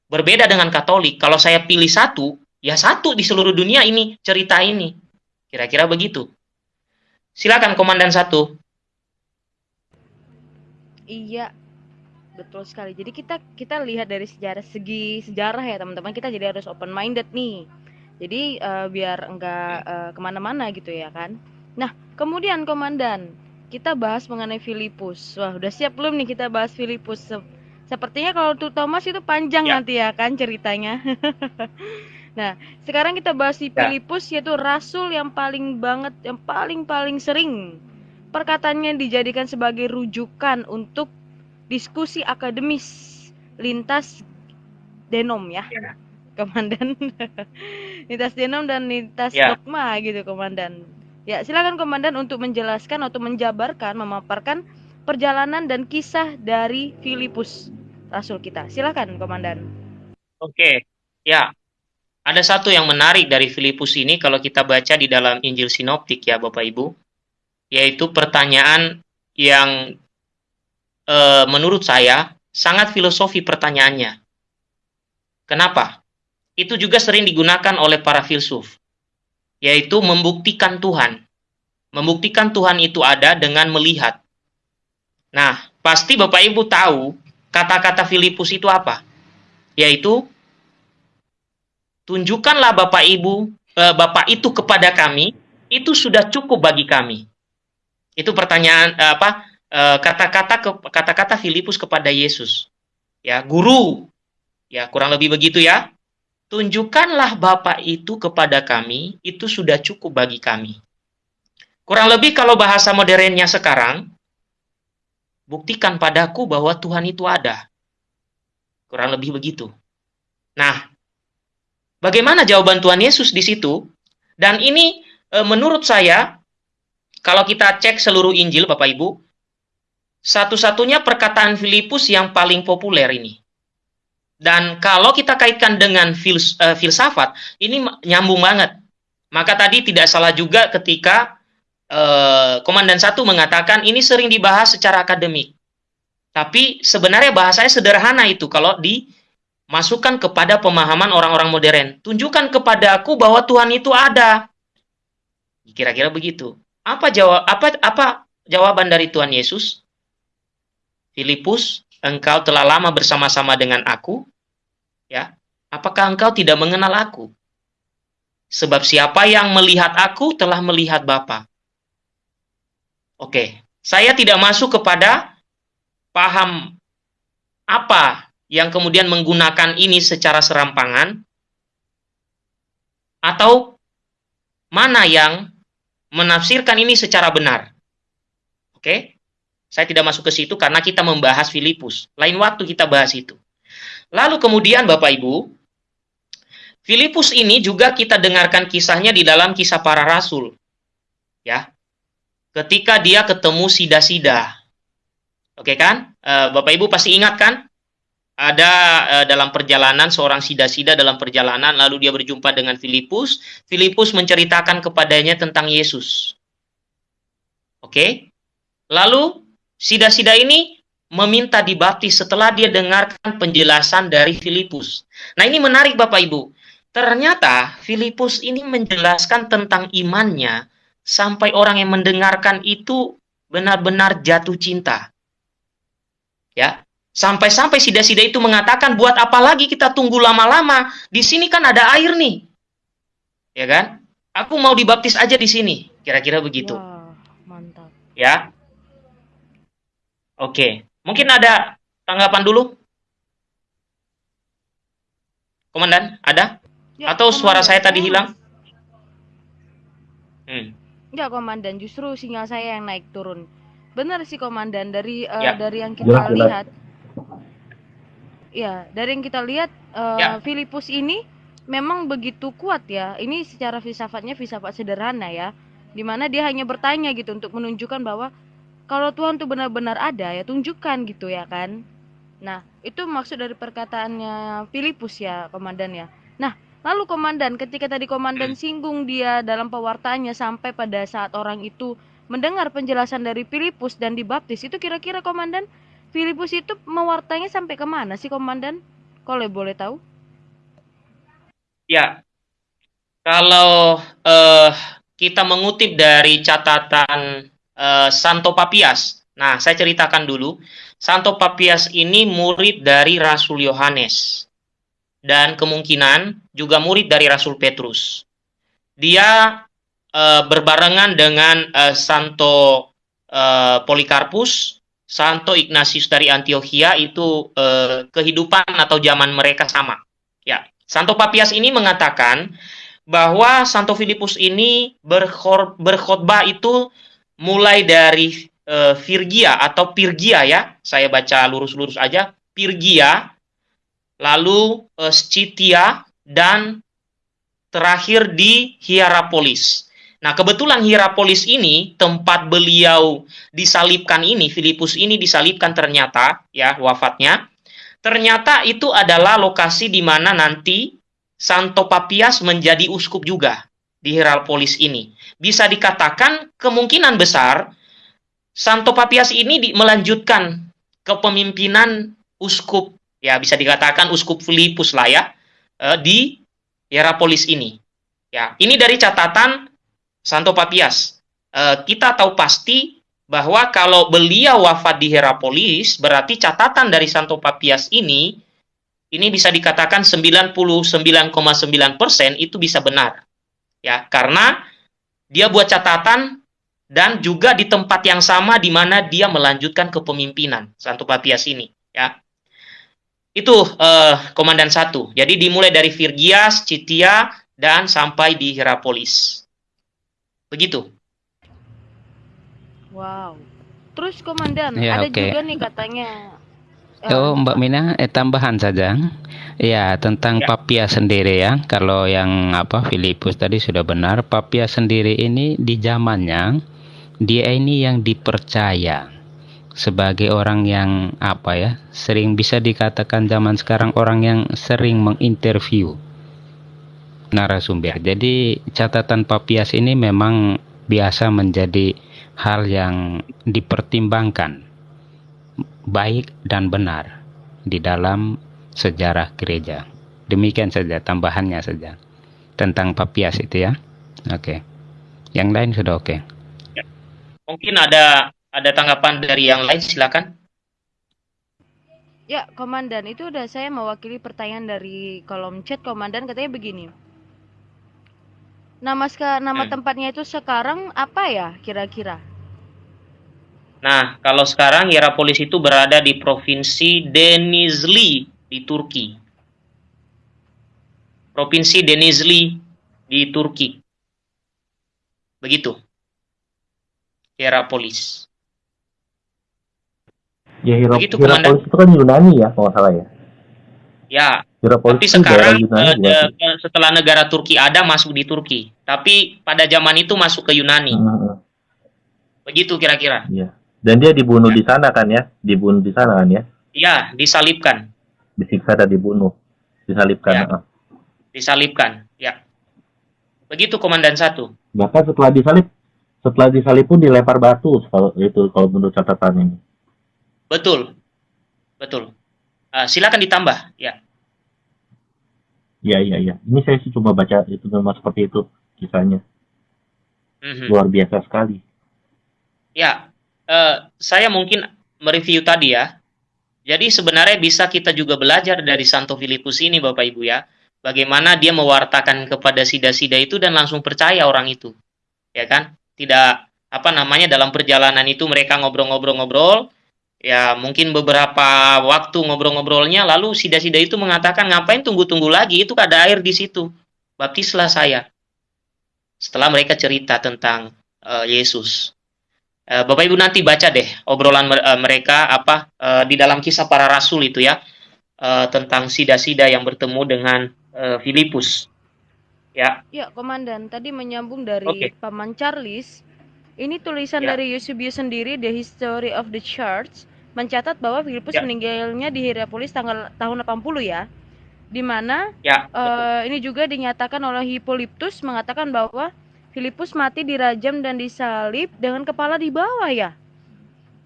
Berbeda dengan Katolik. Kalau saya pilih satu, ya satu di seluruh dunia ini cerita ini. Kira-kira begitu. Silakan Komandan satu. Iya, Betul sekali. Jadi kita kita lihat dari sejarah segi sejarah ya teman-teman. Kita jadi harus open minded nih. Jadi uh, biar enggak uh, ke mana-mana gitu ya kan. Nah kemudian komandan kita bahas mengenai Filipus. Wah udah siap belum nih kita bahas Filipus? Sepertinya kalau untuk Thomas itu panjang ya. nanti ya kan ceritanya. nah sekarang kita bahas si ya. Filipus yaitu rasul yang paling banget, yang paling paling sering perkataannya dijadikan sebagai rujukan untuk diskusi akademis lintas denom ya, ya. komandan lintas denom dan lintas ya. dogma gitu komandan ya silakan komandan untuk menjelaskan atau menjabarkan memaparkan perjalanan dan kisah dari Filipus rasul kita silakan komandan oke ya ada satu yang menarik dari Filipus ini kalau kita baca di dalam Injil Sinoptik ya Bapak Ibu yaitu pertanyaan yang e, menurut saya sangat filosofi pertanyaannya. Kenapa? Itu juga sering digunakan oleh para filsuf, yaitu membuktikan Tuhan. Membuktikan Tuhan itu ada dengan melihat. Nah, pasti Bapak Ibu tahu kata-kata Filipus itu apa? Yaitu tunjukkanlah Bapak Ibu eh, Bapak itu kepada kami, itu sudah cukup bagi kami. Itu pertanyaan eh, apa? Eh, kata-kata kata-kata Filipus kepada Yesus. Ya, guru. Ya, kurang lebih begitu ya. Tunjukkanlah Bapa itu kepada kami, itu sudah cukup bagi kami. Kurang lebih kalau bahasa modernnya sekarang, buktikan padaku bahwa Tuhan itu ada. Kurang lebih begitu. Nah, bagaimana jawaban Tuhan Yesus di situ? Dan ini e, menurut saya, kalau kita cek seluruh Injil, Bapak Ibu, satu-satunya perkataan Filipus yang paling populer ini. Dan kalau kita kaitkan dengan fils, uh, filsafat, ini nyambung banget. Maka tadi tidak salah juga ketika uh, Komandan Satu mengatakan ini sering dibahas secara akademik. Tapi sebenarnya bahasanya sederhana itu kalau dimasukkan kepada pemahaman orang-orang modern. Tunjukkan kepada aku bahwa Tuhan itu ada. Kira-kira begitu. Apa jawab apa apa jawaban dari Tuhan Yesus? Filipus, engkau telah lama bersama-sama dengan aku, ya. Apakah engkau tidak mengenal aku? Sebab siapa yang melihat aku telah melihat Bapa. Oke, saya tidak masuk kepada paham apa yang kemudian menggunakan ini secara serampangan atau mana yang menafsirkan ini secara benar. Oke? Saya tidak masuk ke situ karena kita membahas Filipus. Lain waktu kita bahas itu. Lalu kemudian Bapak Ibu, Filipus ini juga kita dengarkan kisahnya di dalam kisah para rasul. Ya. Ketika dia ketemu sida-sida. Oke kan? E, Bapak Ibu pasti ingat kan? Ada e, dalam perjalanan seorang sida-sida dalam perjalanan lalu dia berjumpa dengan Filipus. Filipus menceritakan kepadanya tentang Yesus. Oke? Lalu sida-sida ini meminta dibaptis setelah dia dengarkan penjelasan dari Filipus. Nah, ini menarik Bapak Ibu. Ternyata Filipus ini menjelaskan tentang imannya sampai orang yang mendengarkan itu benar-benar jatuh cinta. Ya, sampai-sampai sida-sida itu mengatakan buat apa lagi kita tunggu lama-lama? Di sini kan ada air nih. Ya kan? Aku mau dibaptis aja di sini. Kira-kira begitu. Wah, mantap. Ya. Oke, mungkin ada tanggapan dulu? Komandan, ada? Ya, Atau suara komandan. saya tadi hilang? Hmm. Enggak, komandan, justru sinyal saya yang naik turun. Benar sih, komandan, dari eh, Ya. dari yang kita jelas. lihat. Ya, dari yang kita lihat eh, Ya. Filipus ini memang begitu kuat ya. Ini secara filsafatnya filsafat sederhana ya. Di mana dia hanya bertanya gitu untuk menunjukkan bahwa kalau Tuhan tuh benar-benar ada ya tunjukkan gitu ya kan. Nah, itu maksud dari perkataannya Filipus ya, komandan ya. Nah, lalu komandan ketika tadi komandan singgung dia dalam pewartaannya sampai pada saat orang itu mendengar penjelasan dari Filipus dan dibaptis, itu kira-kira komandan Filipus itu mewartanya sampai ke mana sih komandan? Kalau boleh tahu? Ya, kalau eh, kita mengutip dari catatan eh, Santo Papias, nah saya ceritakan dulu, Santo Papias ini murid dari Rasul Yohanes dan kemungkinan juga murid dari Rasul Petrus. Dia eh, berbarengan dengan Santo Polikarpus, Santo Ignatius dari Antioquia itu eh, kehidupan atau zaman mereka sama. Ya, Santo Papias ini mengatakan bahwa Santo Filipus ini berkhor- berkhotbah itu mulai dari eh, Virgia atau Pirgia ya. Saya baca lurus-lurus aja. Pirgia, lalu eh, Scythia dan terakhir di Hierapolis. Nah, kebetulan Hierapolis ini tempat beliau disalibkan ini, Filipus ini disalibkan ternyata ya wafatnya. Ternyata itu adalah lokasi di mana nanti Santo Papias menjadi uskup juga di Hierapolis ini. Bisa dikatakan kemungkinan besar Santo Papias ini di- melanjutkan kepemimpinan uskup ya bisa dikatakan uskup Filipus lah ya eh, di Hierapolis ini. Ya, ini dari catatan Santo Papias. Eh, kita tahu pasti bahwa kalau beliau wafat di Hierapolis, berarti catatan dari Santo Papias ini ini bisa dikatakan 99,9% itu bisa benar. Ya, karena dia buat catatan dan juga di tempat yang sama di mana dia melanjutkan kepemimpinan Santo Papias ini, ya. Itu eh, komandan satu. Jadi dimulai dari Virgia, Scythia, dan sampai di Hierapolis. Begitu. Wow. Terus komandan, Ya, ada oke. juga nih katanya eh, Oh, Mbak Mina, eh, tambahan saja. Ya, tentang Ya. Papias sendiri ya. Kalau yang apa Filipus tadi sudah benar, Papias sendiri ini di zamannya dia ini yang dipercaya sebagai orang yang apa ya, sering bisa dikatakan zaman sekarang orang yang sering menginterview narasumber. Jadi catatan Papias ini memang biasa menjadi hal yang dipertimbangkan baik dan benar di dalam sejarah gereja. Demikian saja tambahannya saja tentang Papias itu ya. Oke. Yang lain sudah oke. Mungkin ada ada tanggapan dari yang lain silakan. Ya, komandan, itu udah saya mewakili pertanyaan dari kolom chat komandan katanya begini. Nama ska, nama Hmm. tempatnya itu sekarang apa ya kira-kira? Nah, kalau sekarang Hierapolis itu berada di provinsi Denizli di Turki. Provinsi Denizli di Turki. Begitu. Hierapolis. Ya Begitu, Hierapolis itu kan Yunani ya, kalau salah ya. Ya, Hierapolis tapi sekarang eh, eh, setelah negara Turki ada masuk di Turki. Tapi pada zaman itu masuk ke Yunani. Hmm, Begitu kira-kira. Iya. Dan dia dibunuh di sana kan ya, dibunuh di sana kan ya, Ya, disalibkan. disiksa dan dibunuh, disalibkan. Ya. ah. Disalibkan. Ya. Begitu komandan satu. Bahkan setelah disalib, setelah disalib pun dilempar batu kalau itu kalau menurut catatan ini. Betul. Betul. Eh, silakan ditambah. Ya. Iya iya iya. Ini saya sih cuma baca itu memang seperti itu kisahnya. Mhm. Luar biasa sekali. Ya, eh, saya mungkin mereview tadi ya. Jadi sebenarnya bisa kita juga belajar dari Santo Filipus ini Bapak Ibu ya. Bagaimana dia mewartakan kepada sida-sida itu dan langsung percaya orang itu. Ya kan? Tidak apa namanya dalam perjalanan itu mereka ngobrol-ngobrol-ngobrol. Ya, mungkin beberapa waktu ngobrol-ngobrolnya lalu sida-sida itu mengatakan ngapain tunggu-tunggu lagi? Itu ada air di situ. Baptislah saya. Setelah mereka cerita tentang eh, Yesus. Eh, Bapak Ibu nanti baca deh obrolan eh, mereka apa eh, di dalam kisah para rasul itu ya eh, tentang sida-sida yang bertemu dengan eh, Filipus. Ya, Ya, komandan, tadi menyambung dari Oke. Paman Charles. Ini tulisan Ya. dari Eusebius sendiri, The History of the Church, mencatat bahwa Filipus Ya. meninggalnya di Hierapolis tanggal tahun 80 ya. Di mana ya, eh, ini juga dinyatakan oleh Hippolytus mengatakan bahwa Filipus mati dirajam dan disalib dengan kepala di bawah ya.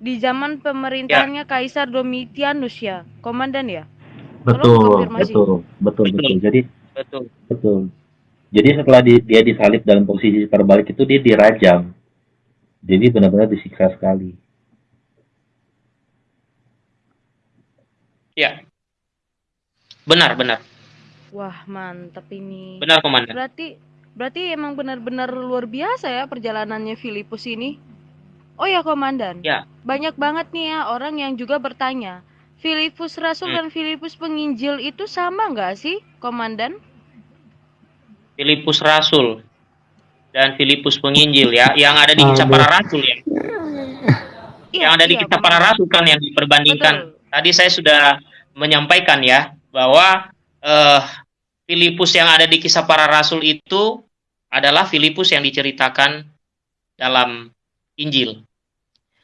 Di zaman pemerintahannya Kaisar Domitianus ya, komandan ya. Betul, betul, Betul. betul. Jadi betul. betul. Jadi setelah di- dia disalib dalam posisi terbalik itu dia dirajam. Jadi benar-benar disiksa sekali. Ya. Benar, benar. Wah, mantap ini. Benar, Komandan. Berarti berarti emang benar-benar luar biasa ya perjalanannya Filipus ini. Oh ya komandan, Ya. banyak banget nih ya orang yang juga bertanya, Filipus Rasul Hmm. dan Filipus Penginjil itu sama nggak sih, komandan? Filipus Rasul dan Filipus Penginjil ya, yang ada di kisah para rasul ya. yang ada di iya, kisah para rasul kan yang diperbandingkan. Betul. Tadi saya sudah menyampaikan ya bahwa eh, Filipus yang ada di kisah para rasul itu adalah Filipus yang diceritakan dalam Injil.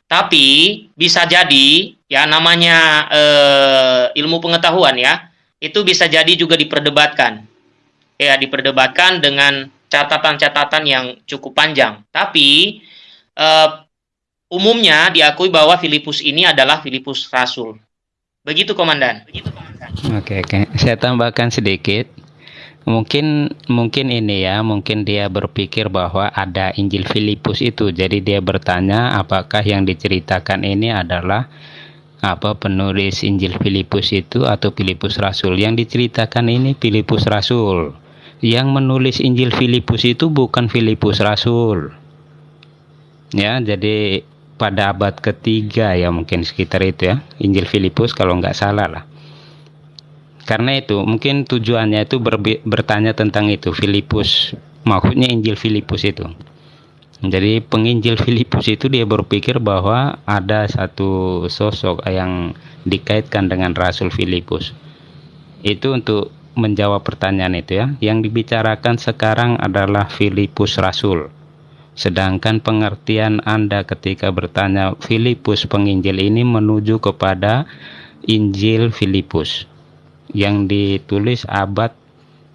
Tapi bisa jadi ya namanya eh, ilmu pengetahuan ya itu bisa jadi juga diperdebatkan. Ya diperdebatkan dengan catatan-catatan yang cukup panjang. Tapi eh, umumnya diakui bahwa Filipus ini adalah Filipus Rasul. Begitu komandan. Oke, oke. Saya tambahkan sedikit. Mungkin mungkin ini ya, mungkin dia berpikir bahwa ada Injil Filipus itu. Jadi dia bertanya apakah yang diceritakan ini adalah apa penulis Injil Filipus itu atau Filipus Rasul. Yang diceritakan ini Filipus Rasul. Yang menulis Injil Filipus itu bukan Filipus Rasul. Ya, jadi pada abad ketiga ya mungkin sekitar itu ya Injil Filipus kalau nggak salah lah. Karena itu mungkin tujuannya itu berbi- bertanya tentang itu Filipus, maksudnya Injil Filipus itu. Jadi penginjil Filipus itu dia berpikir bahwa ada satu sosok yang dikaitkan dengan Rasul Filipus. Itu untuk menjawab pertanyaan itu ya. Yang dibicarakan sekarang adalah Filipus Rasul. Sedangkan pengertian Anda ketika bertanya Filipus penginjil ini menuju kepada Injil Filipus yang ditulis abad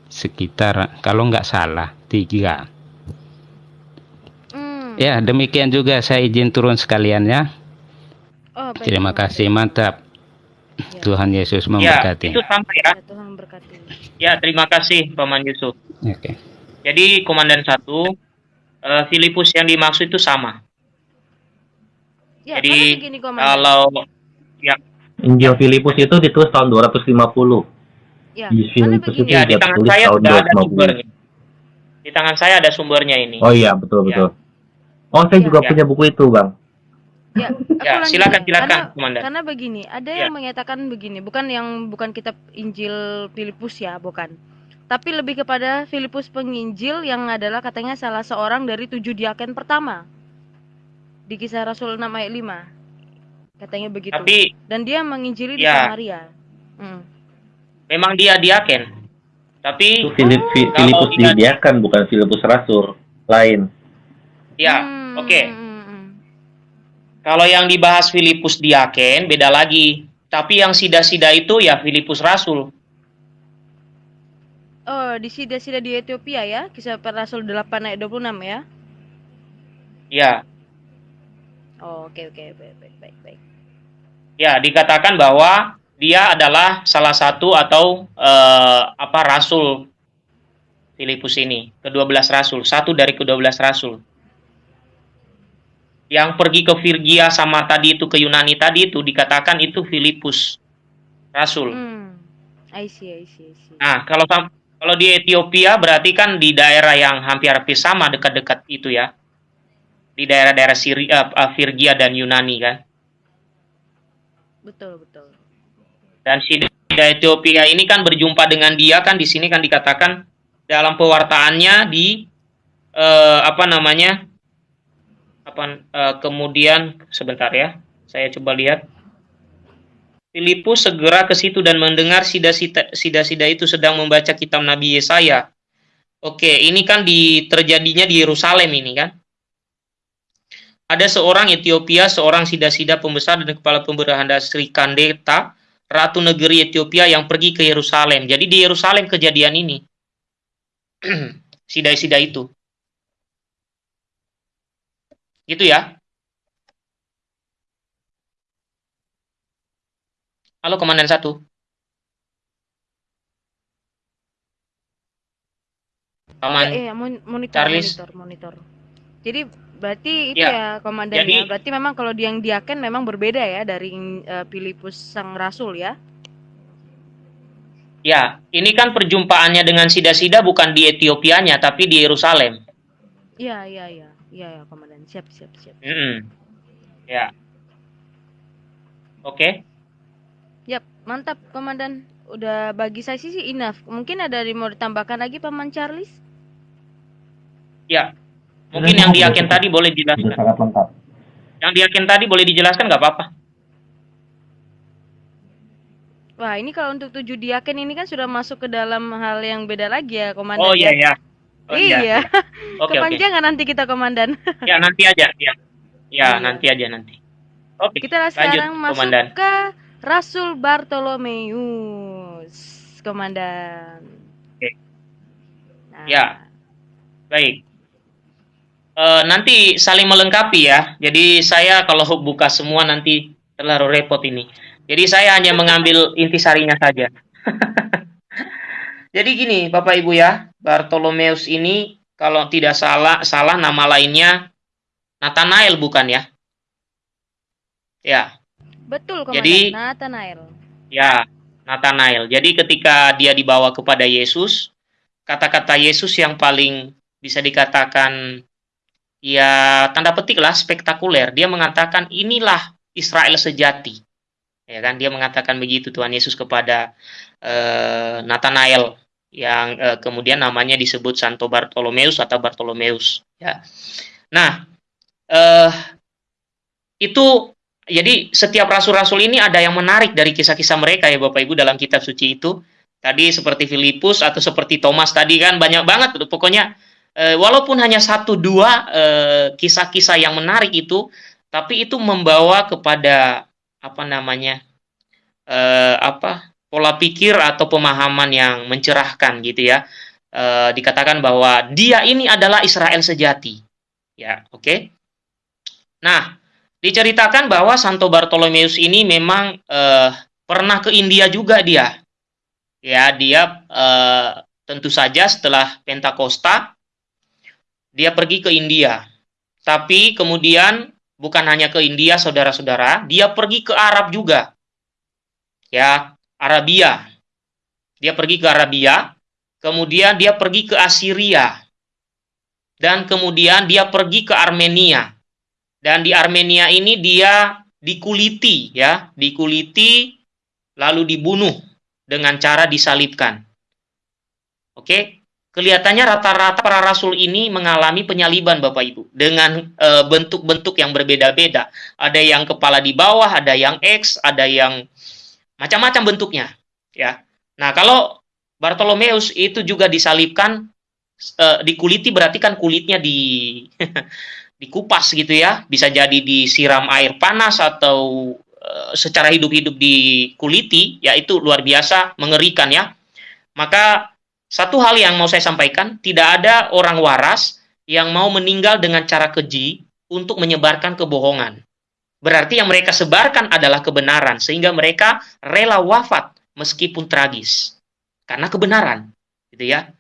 sekitar kalau nggak salah tiga. Hmm. Ya demikian juga saya izin turun sekalian ya. Oh, baik, Terima komandan. kasih mantap. Ya. Tuhan Yesus Ya, memberkati. itu sampai ya. Ya, Tuhan. Ya, terima kasih Paman Yusuf. Oke. Jadi komandan satu eh, Filipus yang dimaksud itu sama. Ya, Jadi, begini. Kalau ya Injil Filipus itu ditulis tahun 250. ya, Injil karena Filipus itu ya di tangan saya tahun sudah ada 250. sumbernya. Di tangan saya ada sumbernya ini. Oh iya, betul Ya. betul. Oh, saya Iya. juga Ya. punya buku itu, Bang. Ya, Ya, silakan ya. silakan, Karena Komandan. karena begini, ada Ya. yang menyatakan begini, bukan yang bukan kitab Injil Filipus ya, bukan. Tapi lebih kepada Filipus penginjil yang adalah katanya salah seorang dari tujuh diaken pertama. Di kisah Rasul 6 ayat 5. Katanya begitu. Tapi Dan dia menginjili di Ya. Samaria. Hmm. memang dia diaken. Tapi Itu Filip, Fi- Kalau Filipus ingat- didiakan bukan Filipus rasul lain. ya, Hmm, oke. hmm, hmm. Kalau yang dibahas Filipus diaken beda lagi. Tapi yang sida-sida itu ya Filipus rasul. Di sida-sida di Ethiopia ya, kisah para Rasul 8 ayat 26 ya. Ya, Oh, oke oke baik baik baik. baik. ya dikatakan bahwa dia adalah salah satu atau eh, apa rasul Filipus ini, ke-12 rasul, satu dari ke-12 rasul. Yang pergi ke Virgia sama tadi itu ke Yunani tadi itu dikatakan itu Filipus rasul. Hmm. I see, I see, I see. Nah, kalau kalau di Ethiopia berarti kan di daerah yang hampir-hampir sama dekat-dekat itu ya. Di daerah-daerah Syria, eh, Virgia dan Yunani kan. Betul, betul. Dan si Ethiopia ini kan berjumpa dengan dia kan di sini kan dikatakan dalam pewartaannya di eh, apa namanya? apa eh, kemudian sebentar ya. Saya coba lihat. Filipus segera ke situ dan mendengar sida-sida itu sedang membaca kitab Nabi Yesaya. Oke, ini kan di terjadinya di Yerusalem ini kan. Ada seorang Ethiopia, seorang sida-sida pembesar dan kepala pemberanda Sri Kandeta, ratu negeri Ethiopia yang pergi ke Yerusalem. Jadi di Yerusalem kejadian ini. Sida-sida itu. Gitu ya. Halo Komandan Satu. Paman. Eh, eh, mon- monitor, Charles. monitor, monitor. Jadi berarti itu Ya, ya, komandannya. jadi- berarti memang kalau yang diaken memang berbeda ya dari eh, Filipus sang rasul ya. Ya, ini kan perjumpaannya dengan sida-sida bukan di Etiopianya, tapi di Yerusalem. Iya, iya, iya. Iya, ya, komandan. Siap, siap, siap. Mm-mm. Ya. Oke. Yap, mantap komandan. Udah bagi saya sih enough. Mungkin ada yang mau ditambahkan lagi paman Charles? Ya. Mungkin yang diaken tadi boleh Sudah dijelaskan. sangat lengkap. Yang diaken tadi boleh dijelaskan nggak apa-apa. Wah, ini kalau untuk tujuh diaken ini kan sudah masuk ke dalam hal yang beda lagi ya, komandan. Oh ya? iya ya. Oh, iya. Oke oke. Kepanjangan nanti kita komandan. Ya nanti aja. Ya. Ya Iya. nanti aja nanti. Oke. Kita lanjut, sekarang masuk Komandan. ke Rasul Bartolomeus, komandan. Oke. Nah, Ya. Baik. Eh, nanti saling melengkapi ya. Jadi saya kalau buka semua nanti terlalu repot ini. Jadi saya hanya mengambil intisarinya saja. Jadi gini, Bapak Ibu ya, Bartolomeus ini kalau tidak salah salah nama lainnya Nathanael bukan ya? Ya, Betul, komandan. Jadi- Nathanael. ya, Nathanael. Jadi ketika dia dibawa kepada Yesus, kata-kata Yesus yang paling bisa dikatakan ya tanda petik lah spektakuler. Dia mengatakan inilah Israel sejati. Ya kan dia mengatakan begitu Tuhan Yesus kepada eh, Nathanael yang eh, kemudian namanya disebut Santo Bartolomeus atau Bartolomeus ya. Nah, eh itu jadi setiap rasul-rasul ini ada yang menarik dari kisah-kisah mereka ya Bapak Ibu dalam kitab suci itu. Tadi seperti Filipus atau seperti Thomas tadi kan banyak banget tuh. Pokoknya eh, walaupun hanya satu dua eh, kisah-kisah yang menarik itu, tapi itu membawa kepada apa namanya eh, apa pola pikir atau pemahaman yang mencerahkan gitu ya. Dikatakan bahwa dia ini adalah Israel sejati. Ya, oke. Nah, diceritakan bahwa Santo Bartolomeus ini memang eh, pernah ke India juga dia. Ya, dia eh, tentu saja setelah Pentakosta dia pergi ke India. Tapi kemudian bukan hanya ke India, saudara-saudara, dia pergi ke Arab juga. Ya, Arabia. Dia pergi ke Arabia, kemudian dia pergi ke Assyria. Dan kemudian dia pergi ke Armenia Dan di Armenia ini dia dikuliti ya, dikuliti lalu dibunuh dengan cara disalibkan. Oke, kelihatannya rata-rata para rasul ini mengalami penyaliban Bapak Ibu dengan eh, bentuk-bentuk yang berbeda-beda. Ada yang kepala di bawah, ada yang X, ada yang macam-macam bentuknya, ya. Nah, kalau Bartolomeus itu juga disalibkan uh, dikuliti berarti kan kulitnya di dikupas gitu ya. Bisa jadi disiram air panas atau uh, secara hidup-hidup dikuliti ya itu luar biasa mengerikan ya. Maka satu hal yang mau saya sampaikan tidak ada orang waras yang mau meninggal dengan cara keji untuk menyebarkan kebohongan. Berarti yang mereka sebarkan adalah kebenaran sehingga mereka rela wafat meskipun tragis. Karena kebenaran gitu ya.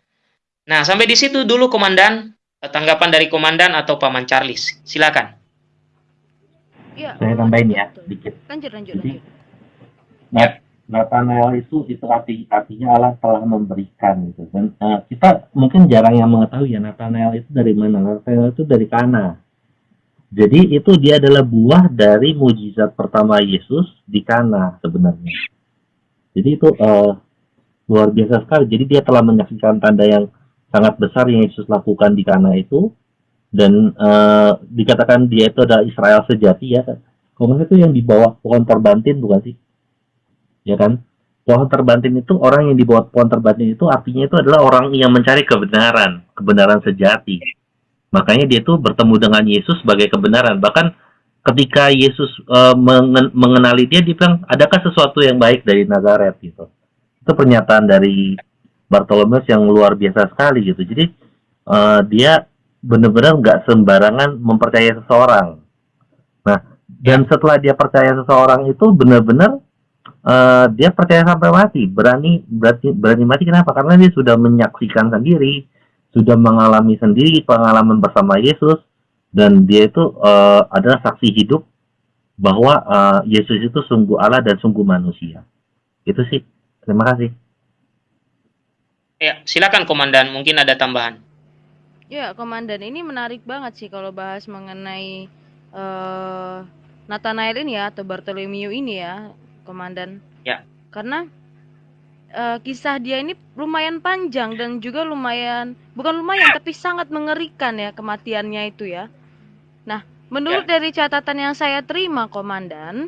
Nah, sampai di situ dulu Komandan, eh, tanggapan dari Komandan atau Paman Charles. Silakan. Ya, Saya tambahin ya, dikit. Lanjut, lanjut, Jadi, lanjut. Nat Nathanael itu itu arti artinya Allah telah memberikan gitu dan uh, kita mungkin jarang yang mengetahui ya Nathanael itu dari mana Nathanael itu dari Kana jadi itu dia adalah buah dari mujizat pertama Yesus di Kana sebenarnya jadi itu uh, luar biasa sekali jadi dia telah menyaksikan tanda yang sangat besar yang Yesus lakukan di Kana itu dan uh, dikatakan dia itu adalah Israel sejati ya kan. Kalau itu yang di bawah pohon terbantin bukan sih? Ya kan? Pohon terbantin itu orang yang di bawah pohon terbantin itu artinya itu adalah orang yang mencari kebenaran, kebenaran sejati. Makanya dia itu bertemu dengan Yesus sebagai kebenaran. Bahkan ketika Yesus uh, mengenali dia, dia bilang, adakah sesuatu yang baik dari Nazaret gitu. Itu pernyataan dari Bartolomeus yang luar biasa sekali gitu. Jadi uh, dia benar-benar nggak sembarangan mempercayai seseorang. Nah, dan setelah dia percaya seseorang itu benar-benar uh, dia percaya sampai mati, berani berarti berani mati kenapa? Karena dia sudah menyaksikan sendiri, sudah mengalami sendiri pengalaman bersama Yesus dan dia itu uh, adalah saksi hidup bahwa uh, Yesus itu sungguh Allah dan sungguh manusia. Itu sih. Terima kasih. Ya, silakan komandan, mungkin ada tambahan. Ya, komandan ini menarik banget sih kalau bahas mengenai uh, Nathanael ini ya atau Bartolomeo ini ya, komandan. Ya. Karena uh, kisah dia ini lumayan panjang dan juga lumayan bukan lumayan tapi sangat mengerikan ya kematiannya itu ya. Nah, menurut ya. dari catatan yang saya terima, komandan,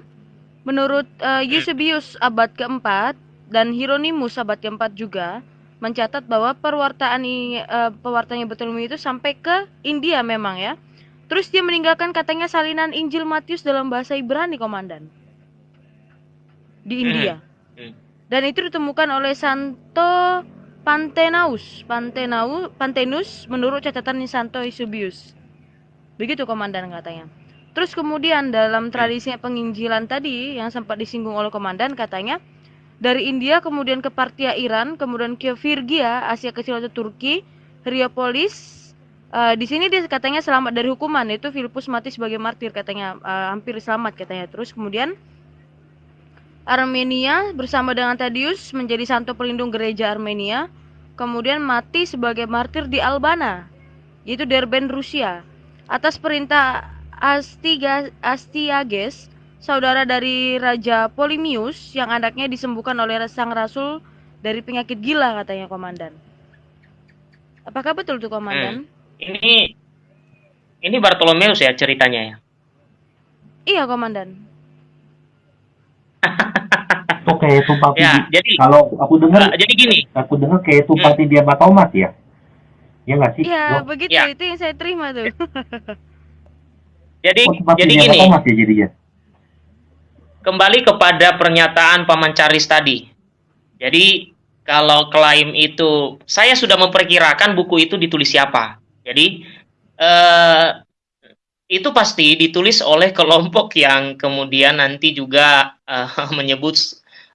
menurut uh, Eusebius abad keempat dan Hieronymus abad keempat juga mencatat bahwa perwartaan uh, pewartanya Bartolomeu itu sampai ke India memang ya. Terus dia meninggalkan katanya salinan Injil Matius dalam bahasa Ibrani komandan di India. Hmm. Hmm. Dan itu ditemukan oleh Santo Pantenaus, Pantenau, Pantenus menurut catatan Santo Eusebius. Begitu komandan katanya. Terus kemudian dalam tradisinya penginjilan tadi yang sempat disinggung oleh komandan katanya dari India kemudian ke Partia Iran, kemudian ke Virgia, Asia Kecil atau Turki, Riopolis. Uh, di sini dia katanya selamat dari hukuman, itu Filipus mati sebagai martir katanya, uh, hampir selamat katanya. Terus kemudian Armenia bersama dengan Tadius menjadi santo pelindung gereja Armenia, kemudian mati sebagai martir di Albana, yaitu Derben, Rusia. Atas perintah Astiga, Astiages, saudara dari Raja Polimius yang anaknya disembuhkan oleh sang rasul dari penyakit gila katanya komandan. Apakah betul tuh komandan? Hmm. Ini ini Bartolomeus ya ceritanya ya. Iya komandan. Oke, kayak tumpati. Ya, jadi kalau aku dengar uh, jadi gini. Aku dengar kayak tumpati hmm. dia Thomas ya. Ya nggak sih? Iya, begitu. Ya. Itu yang saya terima tuh. jadi oh, jadi gini. Thomas ya jadinya kembali kepada pernyataan Paman Charles tadi. Jadi kalau klaim itu saya sudah memperkirakan buku itu ditulis siapa. Jadi eh, itu pasti ditulis oleh kelompok yang kemudian nanti juga eh, menyebut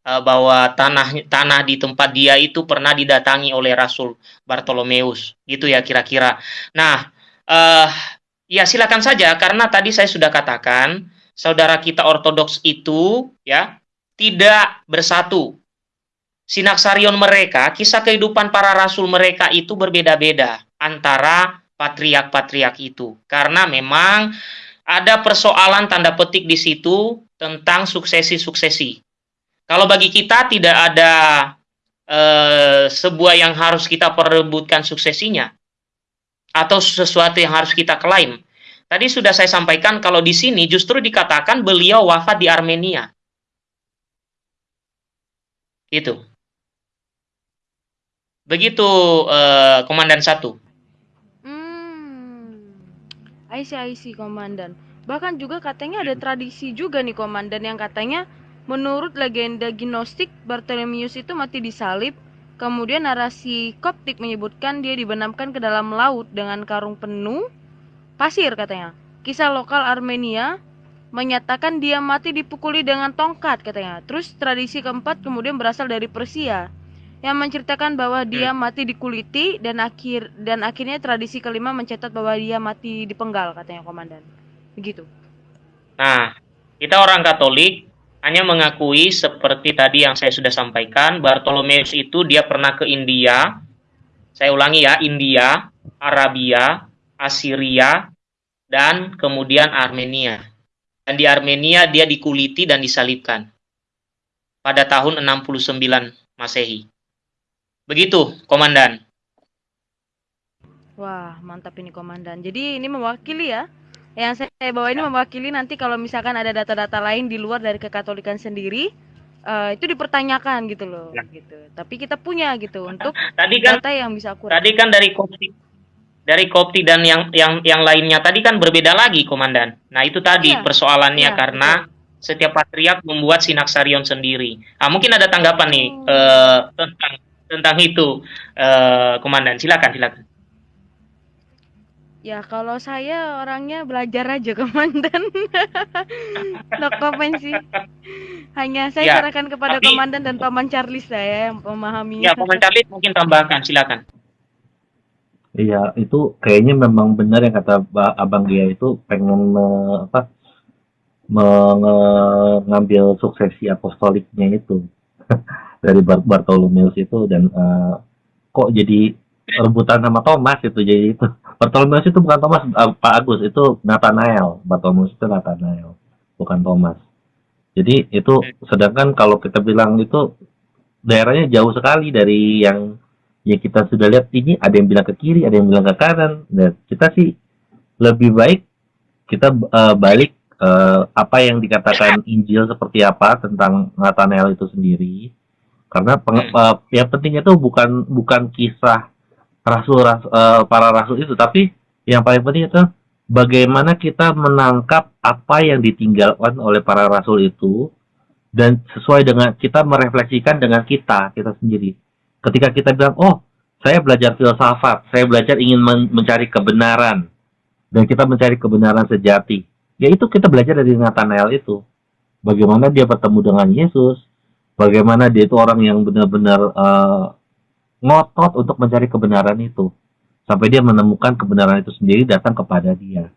eh, bahwa tanah tanah di tempat dia itu pernah didatangi oleh Rasul Bartolomeus, gitu ya kira-kira. Nah, eh, ya silakan saja karena tadi saya sudah katakan saudara kita ortodoks itu ya tidak bersatu. Sinaksarion mereka, kisah kehidupan para rasul mereka itu berbeda-beda antara patriak-patriak itu. Karena memang ada persoalan tanda petik di situ tentang suksesi-suksesi. Kalau bagi kita tidak ada eh, sebuah yang harus kita perebutkan suksesinya atau sesuatu yang harus kita klaim. Tadi sudah saya sampaikan kalau di sini justru dikatakan beliau wafat di Armenia. Itu. Begitu eh, komandan satu. Hmm. I see, komandan. Bahkan juga katanya ada tradisi juga nih komandan yang katanya menurut legenda Gnostik Bartolomeus itu mati disalib. Kemudian narasi Koptik menyebutkan dia dibenamkan ke dalam laut dengan karung penuh pasir katanya. Kisah lokal Armenia menyatakan dia mati dipukuli dengan tongkat katanya. Terus tradisi keempat kemudian berasal dari Persia yang menceritakan bahwa dia mati dikuliti dan akhir dan akhirnya tradisi kelima mencatat bahwa dia mati dipenggal katanya komandan. Begitu. Nah, kita orang Katolik hanya mengakui seperti tadi yang saya sudah sampaikan, Bartolomeus itu dia pernah ke India. Saya ulangi ya, India, Arabia, Assyria, dan kemudian Armenia. Dan di Armenia dia dikuliti dan disalibkan pada tahun 69 Masehi. Begitu, komandan. Wah, mantap ini komandan. Jadi ini mewakili ya. Yang saya bawa ini mewakili nanti kalau misalkan ada data-data lain di luar dari kekatolikan sendiri, uh, itu dipertanyakan gitu loh, Ya. gitu. Tapi kita punya gitu untuk Tadi kan data yang bisa akurat. tadi kan dari Kopti dari Kopti dan yang yang yang lainnya tadi kan berbeda lagi, komandan. Nah, itu tadi Iya, persoalannya iya, karena setiap patriark membuat sinaksarion sendiri. Ah, mungkin ada tanggapan nih Oh. eh, tentang tentang itu, eh, komandan. Silakan, silakan. Ya kalau saya orangnya belajar aja komandan. no comment sih. Hanya saya Ya, serahkan kepada tapi- komandan dan paman Charlie saya yang memahaminya. Ya, Paman Charlie mungkin tambahkan, silakan. Iya, itu kayaknya memang benar yang kata Ba- Abang Gia itu pengen me- apa mengambil suksesi apostoliknya itu. Dari Bar- Bartolomeus itu dan eh, kok jadi rebutan sama Thomas itu jadi itu. Bartolomeus itu bukan Thomas eh, Pak Agus itu Nathanael. Bartolomeus itu Nathanael bukan Thomas. Jadi itu sedangkan kalau kita bilang itu daerahnya jauh sekali dari yang ya kita sudah lihat ini ada yang bilang ke kiri, ada yang bilang ke kanan. Dan kita sih lebih baik kita eh, balik eh, apa yang dikatakan Injil seperti apa tentang Nathanael itu sendiri. Karena peng- eh, yang pentingnya itu bukan bukan kisah rasul ras- eh, para rasul itu, tapi yang paling penting itu bagaimana kita menangkap apa yang ditinggalkan oleh para rasul itu dan sesuai dengan kita merefleksikan dengan kita kita sendiri ketika kita bilang, oh, saya belajar filsafat, saya belajar ingin men- mencari kebenaran, dan kita mencari kebenaran sejati, ya itu kita belajar dari Nathanael itu. Bagaimana dia bertemu dengan Yesus, bagaimana dia itu orang yang benar-benar eh, ngotot untuk mencari kebenaran itu, sampai dia menemukan kebenaran itu sendiri datang kepada dia.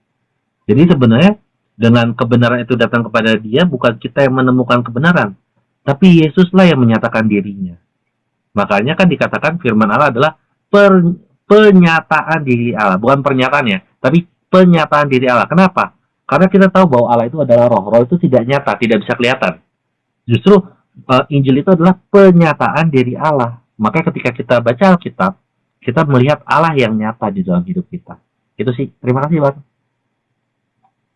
Jadi sebenarnya dengan kebenaran itu datang kepada dia, bukan kita yang menemukan kebenaran, tapi Yesuslah yang menyatakan dirinya. Makanya kan dikatakan firman Allah adalah per- penyataan diri Allah, bukan pernyataannya, tapi penyataan diri Allah. Kenapa? Karena kita tahu bahwa Allah itu adalah roh. Roh itu tidak nyata, tidak bisa kelihatan. Justru eh, Injil itu adalah penyataan diri Allah. Maka ketika kita baca Alkitab, kita melihat Allah yang nyata di dalam hidup kita. Itu sih. Terima kasih, Bang.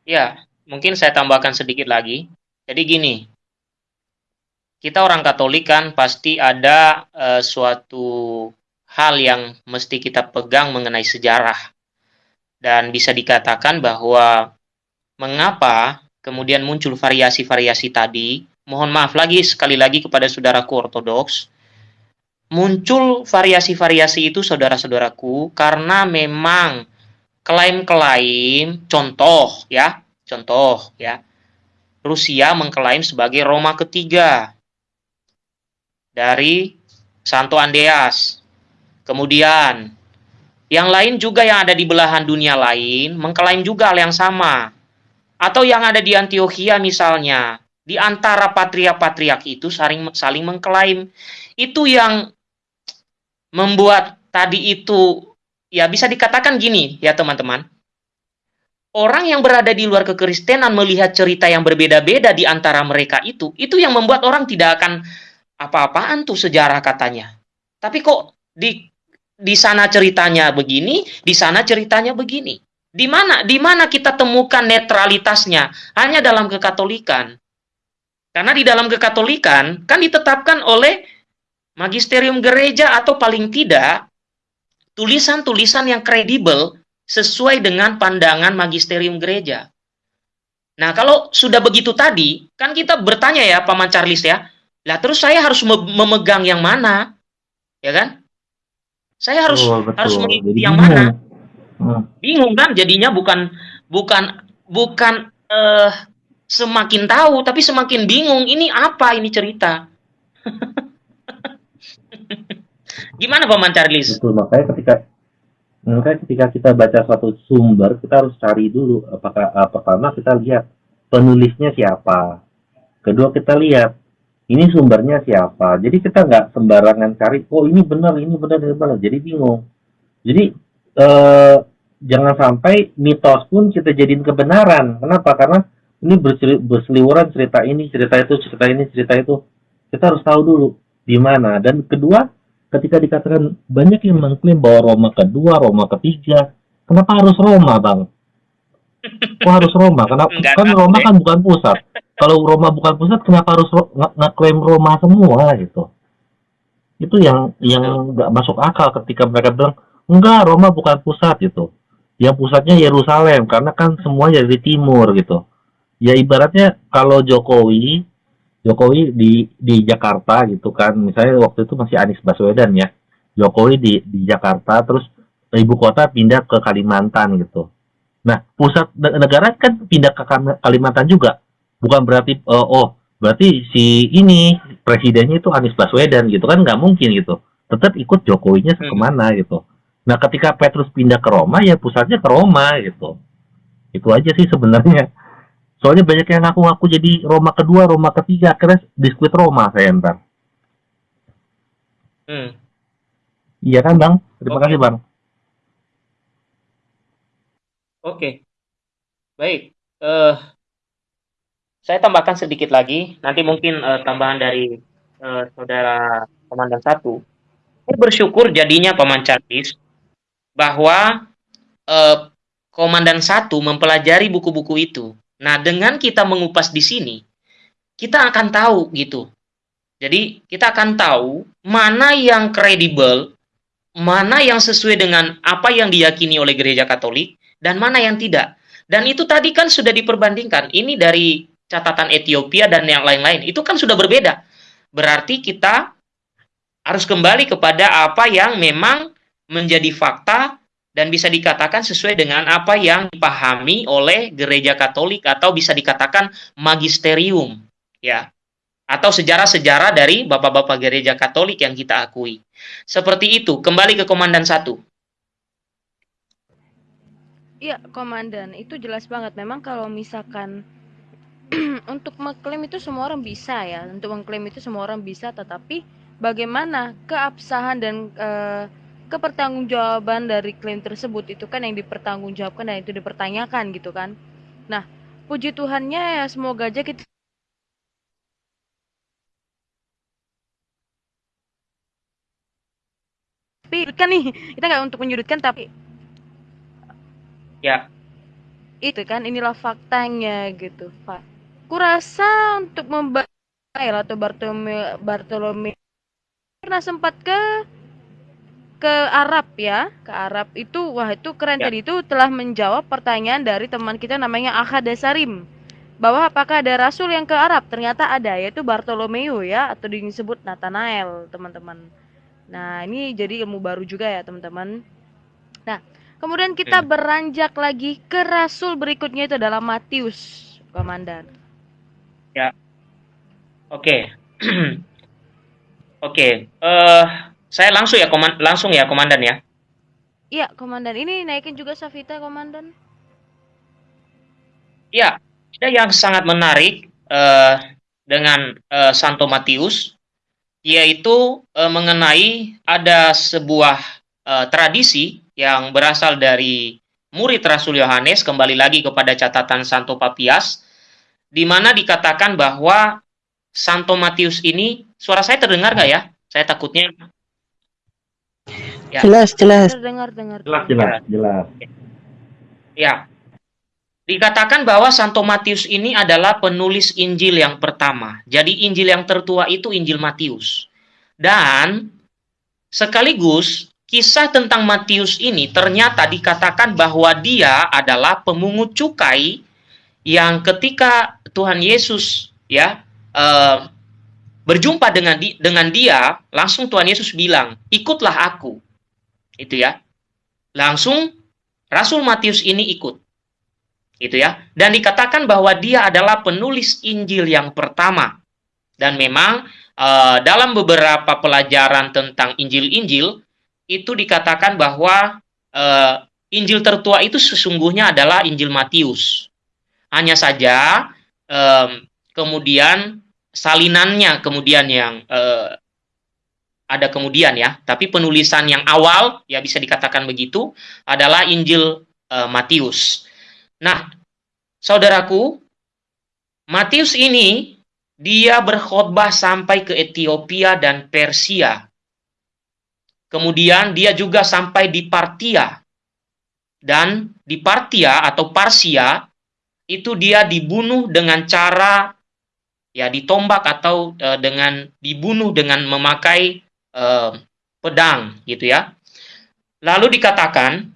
Ya, mungkin saya tambahkan sedikit lagi. Jadi gini, kita orang Katolik kan pasti ada eh, suatu hal yang mesti kita pegang mengenai sejarah. Dan bisa dikatakan bahwa mengapa kemudian muncul variasi-variasi tadi, mohon maaf lagi sekali lagi kepada saudaraku ortodoks, muncul variasi-variasi itu saudara-saudaraku karena memang klaim-klaim contoh ya, contoh ya. Rusia mengklaim sebagai Roma ketiga dari Santo Andreas. Kemudian yang lain juga yang ada di belahan dunia lain mengklaim juga hal yang sama. Atau yang ada di Antioquia misalnya, di antara patriark-patriark itu saling saling mengklaim. Itu yang membuat tadi itu ya bisa dikatakan gini ya teman-teman. orang yang berada di luar kekristenan melihat cerita yang berbeda-beda di antara mereka itu, itu yang membuat orang tidak akan apa-apaan tuh sejarah katanya. Tapi kok di di sana ceritanya begini, di sana ceritanya begini. Di mana di mana kita temukan netralitasnya? Hanya dalam kekatolikan. Karena di dalam kekatolikan kan ditetapkan oleh magisterium gereja atau paling tidak tulisan-tulisan yang kredibel sesuai dengan pandangan magisterium gereja. Nah, kalau sudah begitu tadi, kan kita bertanya ya, Paman Charles ya, lah terus saya harus memegang yang mana? Ya kan? Saya harus betul. harus mengikuti yang mana? Hmm. Bingung kan jadinya bukan bukan bukan eh semakin tahu tapi semakin bingung ini apa ini cerita. Gimana Paman Charles? Betul, makanya ketika makanya ketika kita baca suatu sumber, kita harus cari dulu apakah eh, pertama kita lihat penulisnya siapa. Kedua kita lihat ini sumbernya siapa. Jadi kita nggak sembarangan cari, oh ini benar, ini benar, ini benar. Jadi bingung. Jadi eh, jangan sampai mitos pun kita jadiin kebenaran. Kenapa? Karena ini berseli- berseliweran cerita ini, cerita itu, cerita ini, cerita itu. Kita harus tahu dulu di mana. Dan kedua, ketika dikatakan banyak yang mengklaim bahwa Roma kedua, Roma ketiga, kenapa harus Roma, Bang? Kok harus Roma? Kenapa? Enggak Kan Roma deh. kan bukan pusat. Kalau Roma bukan pusat, kenapa harus ngeklaim Roma semua gitu? Itu yang yang nggak masuk akal ketika mereka bilang enggak Roma bukan pusat gitu. Yang pusatnya Yerusalem karena kan semuanya dari timur gitu. Ya ibaratnya kalau Jokowi Jokowi di di Jakarta gitu kan, misalnya waktu itu masih Anies Baswedan ya. Jokowi di di Jakarta terus ibu kota pindah ke Kalimantan gitu. Nah, pusat ne- negara kan pindah ke Kalimantan juga. Bukan berarti eh, oh, berarti si ini presidennya itu Anies Baswedan gitu kan nggak mungkin gitu. Tetap ikut Jokowinya Hmm. ke mana gitu. Nah, ketika Petrus pindah ke Roma ya pusatnya ke Roma gitu. Itu aja sih sebenarnya. Soalnya banyak yang ngaku-ngaku jadi Roma kedua, Roma ketiga, akhirnya biskuit Roma saya ntar. Hmm. Iya kan Bang? Terima Oke. kasih Bang. Oke. Baik. Eh saya tambahkan sedikit lagi, nanti mungkin eh, tambahan dari eh, saudara komandan satu. Saya bersyukur jadinya Paman Charles bahwa eh, komandan satu mempelajari buku-buku itu. Nah, dengan kita mengupas di sini, kita akan tahu gitu. Jadi, kita akan tahu mana yang kredibel, mana yang sesuai dengan apa yang diyakini oleh gereja Katolik, dan mana yang tidak. Dan itu tadi kan sudah diperbandingkan. Ini dari catatan Ethiopia dan yang lain-lain. Itu kan sudah berbeda. Berarti kita harus kembali kepada apa yang memang menjadi fakta dan bisa dikatakan sesuai dengan apa yang dipahami oleh gereja Katolik atau bisa dikatakan magisterium, ya. Atau sejarah-sejarah dari bapak-bapak gereja Katolik yang kita akui. Seperti itu, kembali ke komandan satu. Iya, komandan, itu jelas banget. Memang kalau misalkan untuk mengklaim itu semua orang bisa ya. Untuk mengklaim itu semua orang bisa, tetapi bagaimana keabsahan dan eh, kepertanggungjawaban dari klaim tersebut itu kan yang dipertanggungjawabkan dan itu dipertanyakan gitu kan. Nah, puji Tuhannya ya semoga aja kita tapi kan nih kita nggak untuk menyudutkan tapi Ya, itu kan inilah faktanya gitu pak. Kurasa untuk membayar atau Bartolome Bartolome pernah sempat ke ke Arab ya ke Arab itu wah itu keren. Ya. tadi itu telah menjawab pertanyaan dari teman kita namanya Ahad Dasarim bahwa apakah ada rasul yang ke Arab? Ternyata ada yaitu Bartolomeo ya atau disebut Nathanael teman-teman. Nah ini jadi ilmu baru juga ya teman-teman. Nah kemudian kita Hmm. beranjak lagi ke rasul berikutnya itu adalah Matius komandan Oke. Oke. Eh, saya langsung ya koman langsung ya komandan ya. iya komandan ini naikin juga Safita komandan Ya, ada yang sangat menarik eh, dengan eh, Santo Matius, yaitu eh, mengenai ada sebuah eh, tradisi yang berasal dari murid Rasul Yohanes kembali lagi kepada catatan Santo Papias di mana dikatakan bahwa Santo Matius ini suara saya terdengar nggak ya? Saya takutnya Ya. Jelas, jelas. Terdengar dengar. Jelas, jelas, jelas. ya. Dikatakan bahwa Santo Matius ini adalah penulis Injil yang pertama. Jadi Injil yang tertua itu Injil Matius. Dan sekaligus kisah tentang Matius ini ternyata dikatakan bahwa dia adalah pemungut cukai yang ketika Tuhan Yesus ya eh, berjumpa dengan di, dengan dia, langsung Tuhan Yesus bilang, "Ikutlah aku." Itu ya. Langsung Rasul Matius ini ikut. Itu ya. Dan dikatakan bahwa dia adalah penulis Injil yang pertama. Dan memang uh, dalam beberapa pelajaran tentang Injil-Injil itu dikatakan bahwa uh, Injil tertua itu sesungguhnya adalah Injil Matius. Hanya saja kemudian salinannya kemudian yang uh, ada kemudian ya, tapi penulisan yang awal ya bisa dikatakan begitu adalah Injil uh, Matius. Nah, saudaraku, Matius ini dia berkhotbah sampai ke Ethiopia dan Persia. Kemudian dia juga sampai di Partia. Dan di Partia atau Parsia itu dia dibunuh dengan cara ya ditombak atau uh, dengan dibunuh dengan memakai uh, pedang gitu ya. Lalu dikatakan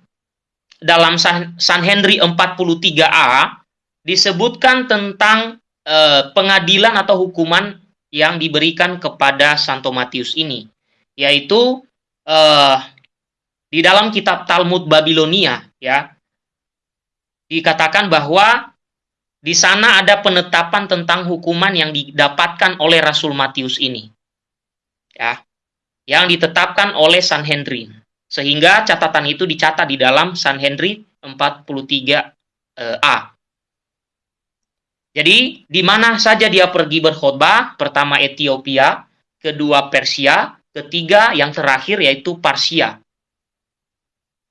dalam San Henry 43A disebutkan tentang uh, pengadilan atau hukuman yang diberikan kepada Santo Matius ini, yaitu uh, di dalam kitab Talmud Babilonia ya dikatakan bahwa di sana ada penetapan tentang hukuman yang didapatkan oleh Rasul Matius ini. Ya yang ditetapkan oleh Sanhedrin. Sehingga catatan itu dicatat di dalam Sanhedrin 43A. Eh, Jadi, di mana saja dia pergi berkhotbah, pertama Ethiopia, kedua Persia, ketiga yang terakhir yaitu Parsia.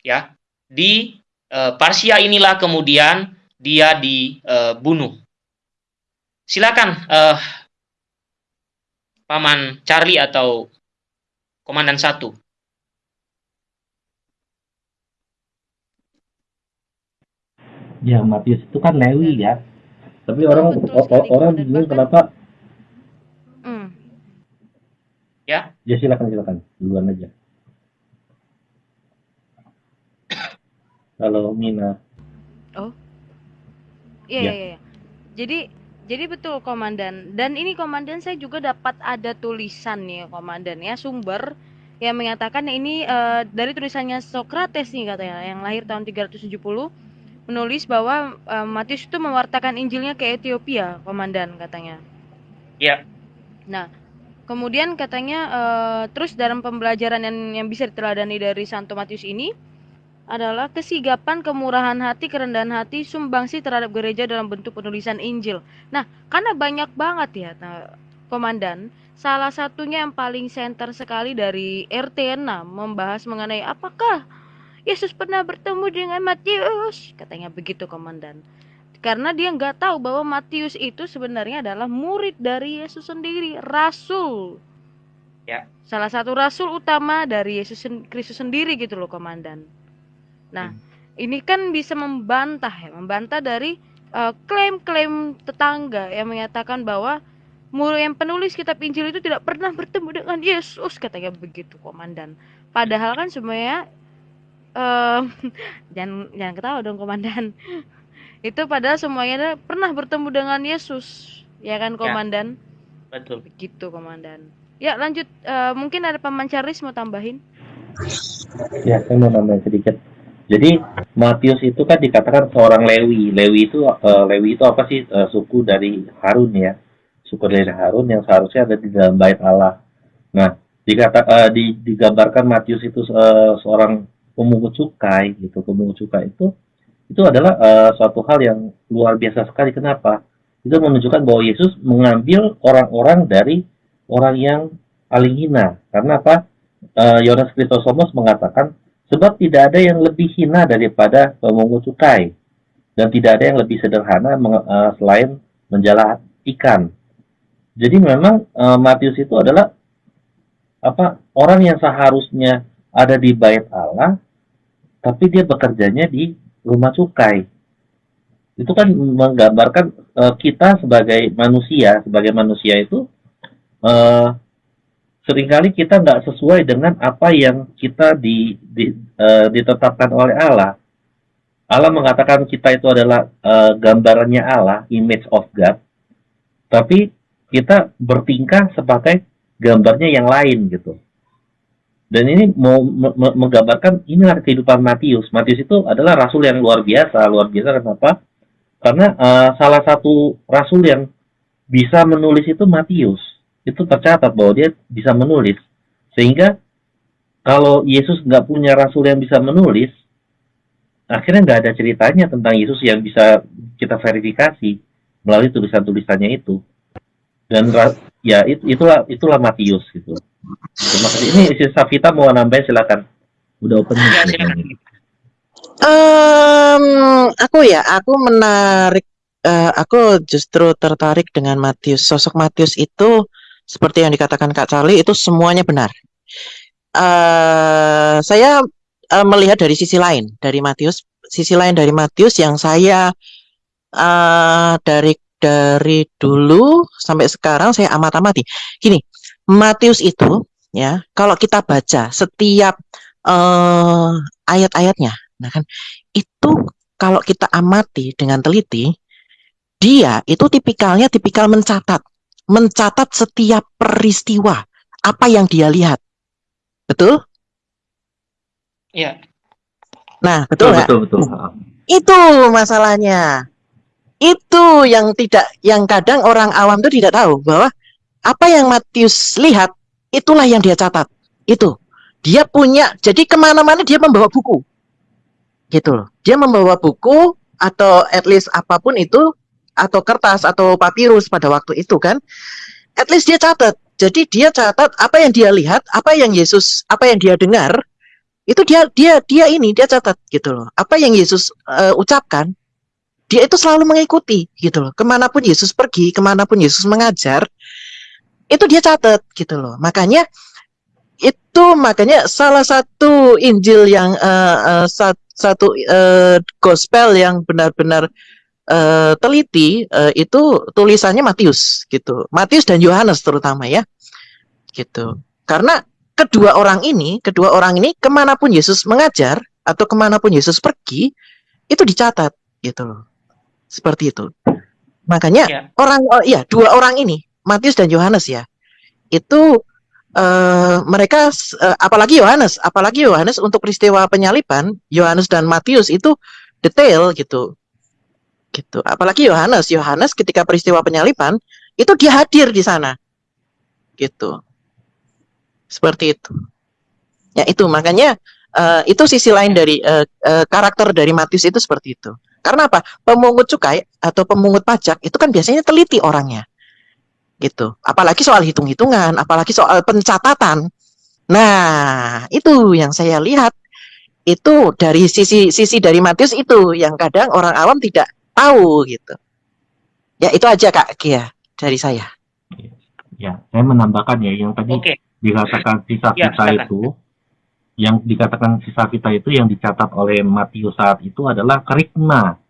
Ya, di e, Parsia inilah kemudian dia dibunuh. E, Silakan e, Paman Charlie atau Komandan satu. Ya, Matius itu kan Lewi ya. Tapi orang betul orang bingung kenapa Hmm. Ya. Ya silakan silakan duluan aja. Halo Mina. Oh. Iya, Ya. iya, iya. Jadi jadi betul komandan. Dan ini komandan saya juga dapat ada tulisan nih komandan ya sumber yang mengatakan ini uh, dari tulisannya Socrates nih katanya yang lahir tahun 370 menulis bahwa uh, Matius itu mewartakan Injilnya ke Ethiopia, komandan katanya. Ya. Nah, kemudian katanya uh, terus dalam pembelajaran yang, yang bisa diteladani dari Santo Matius ini adalah kesigapan, kemurahan hati, kerendahan hati, sumbangsi terhadap gereja dalam bentuk penulisan Injil. Nah, karena banyak banget ya, nah, komandan, salah satunya yang paling center sekali dari RT 6 membahas mengenai apakah Yesus pernah bertemu dengan Matius, katanya begitu komandan. Karena dia nggak tahu bahwa Matius itu sebenarnya adalah murid dari Yesus sendiri, rasul. Ya. Salah satu rasul utama dari Yesus Kristus sendiri gitu loh, komandan. Nah, ini kan bisa membantah ya, membantah dari uh, klaim-klaim tetangga yang menyatakan bahwa murid yang penulis kitab Injil itu tidak pernah bertemu dengan Yesus, katanya begitu, komandan. Padahal kan semuanya uh, jangan jangan ketawa dong, komandan. Itu padahal semuanya pernah bertemu dengan Yesus, ya kan, komandan? Ya, betul. Begitu, komandan. Ya, lanjut. Uh, mungkin ada Paman Charles mau tambahin? Ya, saya mau nambahin sedikit jadi Matius itu kan dikatakan seorang Lewi. Lewi itu uh, Lewi itu apa sih uh, suku dari Harun ya? Suku dari Harun yang seharusnya ada di dalam bait Allah. Nah, dikata uh, di, digambarkan Matius itu uh, seorang pemungut cukai gitu. Pemungut cukai itu itu adalah uh, suatu hal yang luar biasa sekali. Kenapa? Itu menunjukkan bahwa Yesus mengambil orang-orang dari orang yang paling hina. Karena apa? Yohanes uh, Krisosomos mengatakan Sebab tidak ada yang lebih hina daripada pemungut cukai dan tidak ada yang lebih sederhana eh, selain menjala ikan. Jadi memang eh, Matius itu adalah apa orang yang seharusnya ada di bait Allah tapi dia bekerjanya di rumah cukai. Itu kan menggambarkan eh, kita sebagai manusia, sebagai manusia itu eh, sering kali kita nggak sesuai dengan apa yang kita di, di- eh, ditetapkan oleh Allah. Allah mengatakan kita itu adalah eh, gambarannya Allah, image of God, tapi kita bertingkah sebagai gambarnya yang lain gitu. Dan ini mau me- me- menggambarkan inilah kehidupan Matius. Matius itu adalah rasul yang luar biasa. Luar biasa kenapa? Karena eh, salah satu rasul yang bisa menulis itu Matius. Itu tercatat bahwa dia bisa menulis. Sehingga kalau Yesus nggak punya rasul yang bisa menulis, akhirnya nggak ada ceritanya tentang Yesus yang bisa kita verifikasi melalui tulisan-tulisannya itu. Dan ya it- itulah itulah Matius gitu. Terima kasih. Ini si Safita mau nambahin silakan. Udah open Ya, nih. silakan. Em, aku ya, aku menarik, eh, aku justru tertarik dengan Matius. Sosok Matius itu seperti yang dikatakan Kak Charlie itu semuanya benar. eh saya eh, melihat dari sisi lain dari Matius, sisi lain dari Matius yang saya eh dari dari dulu sampai sekarang saya amat-amati. Gini, Matius itu ya, kalau kita baca setiap eh ayat-ayatnya, nah kan itu kalau kita amati dengan teliti, dia itu tipikalnya tipikal mencatat, mencatat setiap peristiwa apa yang dia lihat. Betul? Iya. Nah, Betul betul betul betul. Itu masalahnya. Itu yang tidak, yang kadang orang awam itu tidak tahu bahwa apa yang Matius lihat itulah yang dia catat. Itu dia punya. Jadi ke mana-mana dia membawa buku, gitu loh. Dia membawa buku atau at least apa pun itu atau kertas atau papirus pada waktu itu kan. At least dia catat. Jadi dia catat apa yang dia lihat, apa yang Yesus, apa yang dia dengar, itu dia dia dia ini dia catat gitu loh. Apa yang Yesus eh, ucapkan, dia itu selalu mengikuti gitu loh. Ke mana pun Yesus pergi, ke mana pun Yesus mengajar, itu dia catat gitu loh. Makanya itu makanya salah satu Injil yang eh, eh, sat- satu eh, gospel yang benar-benar eh, teliti eh, itu tulisannya Matius gitu. Matius dan Yohanes terutama ya gitu. Karena kedua orang ini, kedua orang ini ke mana pun Yesus mengajar atau ke mana pun Yesus pergi itu dicatat gitu loh. Seperti itu. Makanya Ya. orang oh, iya dua orang ini Matius dan Yohanes ya. Itu eh, mereka eh, apalagi Yohanes apalagi Yohanes untuk peristiwa penyaliban Yohanes dan Matius itu detail gitu. Gitu. Apalagi Yohanes. Yohanes ketika peristiwa penyaliban itu dia hadir di sana. Gitu. Seperti itu. Ya itu. Makanya eh, itu sisi lain dari eh, eh, karakter dari Matius itu seperti itu. Karena apa? Pemungut cukai atau pemungut pajak itu kan biasanya teliti orangnya gitu apalagi soal hitung-hitungan apalagi soal pencatatan nah itu yang saya lihat itu dari sisi sisi dari Matius itu yang kadang orang awam tidak tahu gitu ya itu aja kak Kia dari saya Ya, saya menambahkan ya yang tadi Oke. dikatakan sisa Ya, kita silakan. itu yang dikatakan sisa kita itu yang dicatat oleh Matius saat itu adalah kerikma.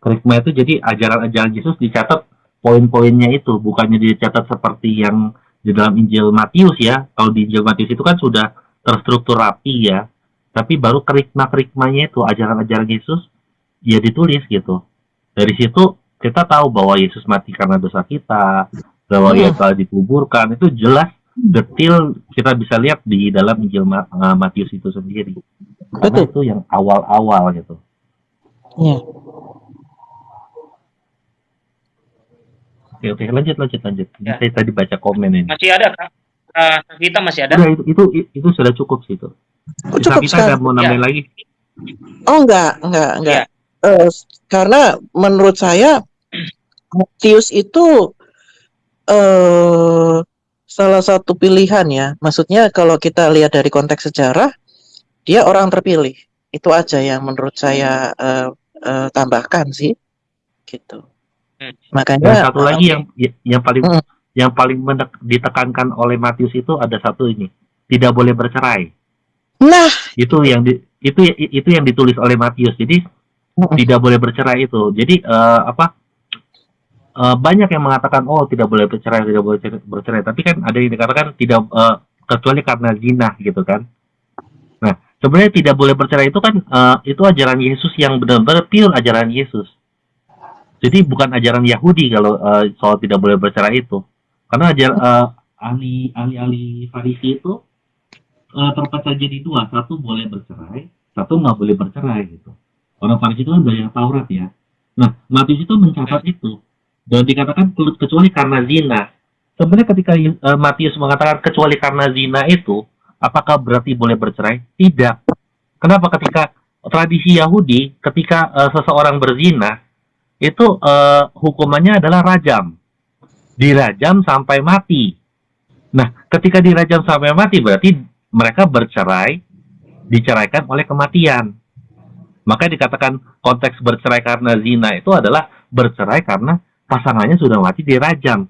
Kerikma itu jadi ajaran-ajaran Yesus dicatat poin-poinnya itu, bukannya dicatat seperti yang di dalam Injil Matius ya. Kalau di Injil Matius itu kan sudah terstruktur rapi ya. Tapi baru kerikma-kerikmanya itu ajaran-ajaran Yesus ya ditulis gitu. Dari situ kita tahu bahwa Yesus mati karena dosa kita, bahwa ia Hmm. telah dikuburkan itu jelas detil kita bisa lihat di dalam Injil eh, Matius itu sendiri. Karena Betul. itu yang awal-awal gitu. ya Oke oke lanjut lanjut lanjut. Ya. Saya tadi baca komen ini. Masih ada Kak? Ah, kita masih ada? Udah itu, itu itu sudah cukup sih itu. Oh, cukup kita sekali. ada mau nambahin lagi? Oh enggak, enggak, enggak. Iya. Eh, karena menurut saya Matius itu eh salah satu pilihan ya. Maksudnya kalau kita lihat dari konteks sejarah, dia orang terpilih. Itu aja yang menurut saya eh, eh, tambahkan sih, gitu. Hmm. Dan Makanya satu eh, lagi yang yang paling Hmm. yang paling mendek- ditekankan oleh Matius itu ada satu ini, tidak boleh bercerai. nah, Itu yang di, itu itu yang ditulis oleh Matius. Jadi Mm-mm. tidak boleh bercerai itu. Jadi eh, apa? eh, banyak yang mengatakan oh tidak boleh bercerai, tidak boleh cer- bercerai. Tapi kan ada yang dikatakan tidak eh, kecuali karena zina gitu kan. Nah sebenarnya tidak boleh bercerai itu kan eh, itu ajaran Yesus yang benar-benar pure ajaran Yesus. Jadi bukan ajaran Yahudi kalau eh, soal tidak boleh bercerai itu. Karena ajar eh, ahli ahli ahli Farisi itu eh, terpecah jadi dua, satu boleh bercerai, satu nggak boleh bercerai gitu. Orang Farisi itu kan banyak Taurat ya. Nah, Matius itu mencatat itu dan dikatakan ke- kecuali karena zina. Sebenarnya ketika eh, Matius mengatakan kecuali karena zina itu, apakah berarti boleh bercerai? Tidak. Kenapa? Ketika tradisi Yahudi, ketika eh, seseorang berzina, itu eh, hukumannya adalah rajam. Dirajam sampai mati. Nah, ketika dirajam sampai mati berarti mereka bercerai, diceraikan oleh kematian. Maka dikatakan konteks bercerai karena zina itu adalah bercerai karena pasangannya sudah mati dirajam.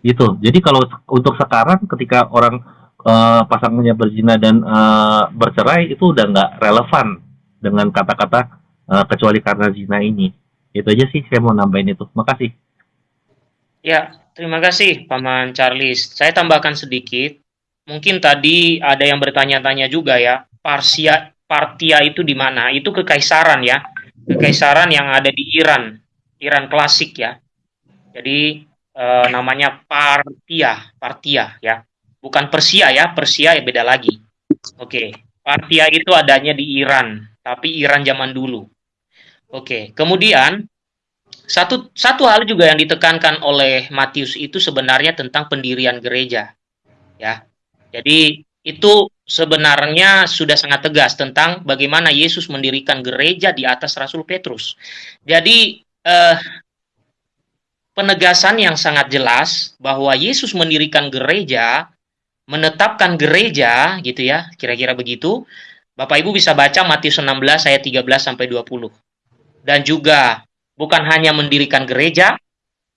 Itu. Jadi kalau untuk sekarang ketika orang eh, pasangannya berzina dan eh, bercerai itu udah nggak relevan dengan kata-kata eh, kecuali karena zina ini. Itu aja sih saya mau nambahin itu. Makasih. Ya, terima kasih Paman Charles. Saya tambahkan sedikit. Mungkin tadi ada yang bertanya-tanya juga ya, Parsia Partia itu di mana? Itu kekaisaran ya. Kekaisaran yang ada di Iran. Iran klasik ya. Jadi eh, namanya Partia, Partia ya. Bukan Persia ya, Persia ya beda lagi. Oke, Partia itu adanya di Iran, tapi Iran zaman dulu. Oke, kemudian satu satu hal juga yang ditekankan oleh Matius itu sebenarnya tentang pendirian gereja. Ya. Jadi itu sebenarnya sudah sangat tegas tentang bagaimana Yesus mendirikan gereja di atas Rasul Petrus. Jadi eh, penegasan yang sangat jelas bahwa Yesus mendirikan gereja, menetapkan gereja gitu ya, kira-kira begitu. Bapak Ibu bisa baca Matius 16 ayat 13 sampai 20. Dan juga bukan hanya mendirikan gereja,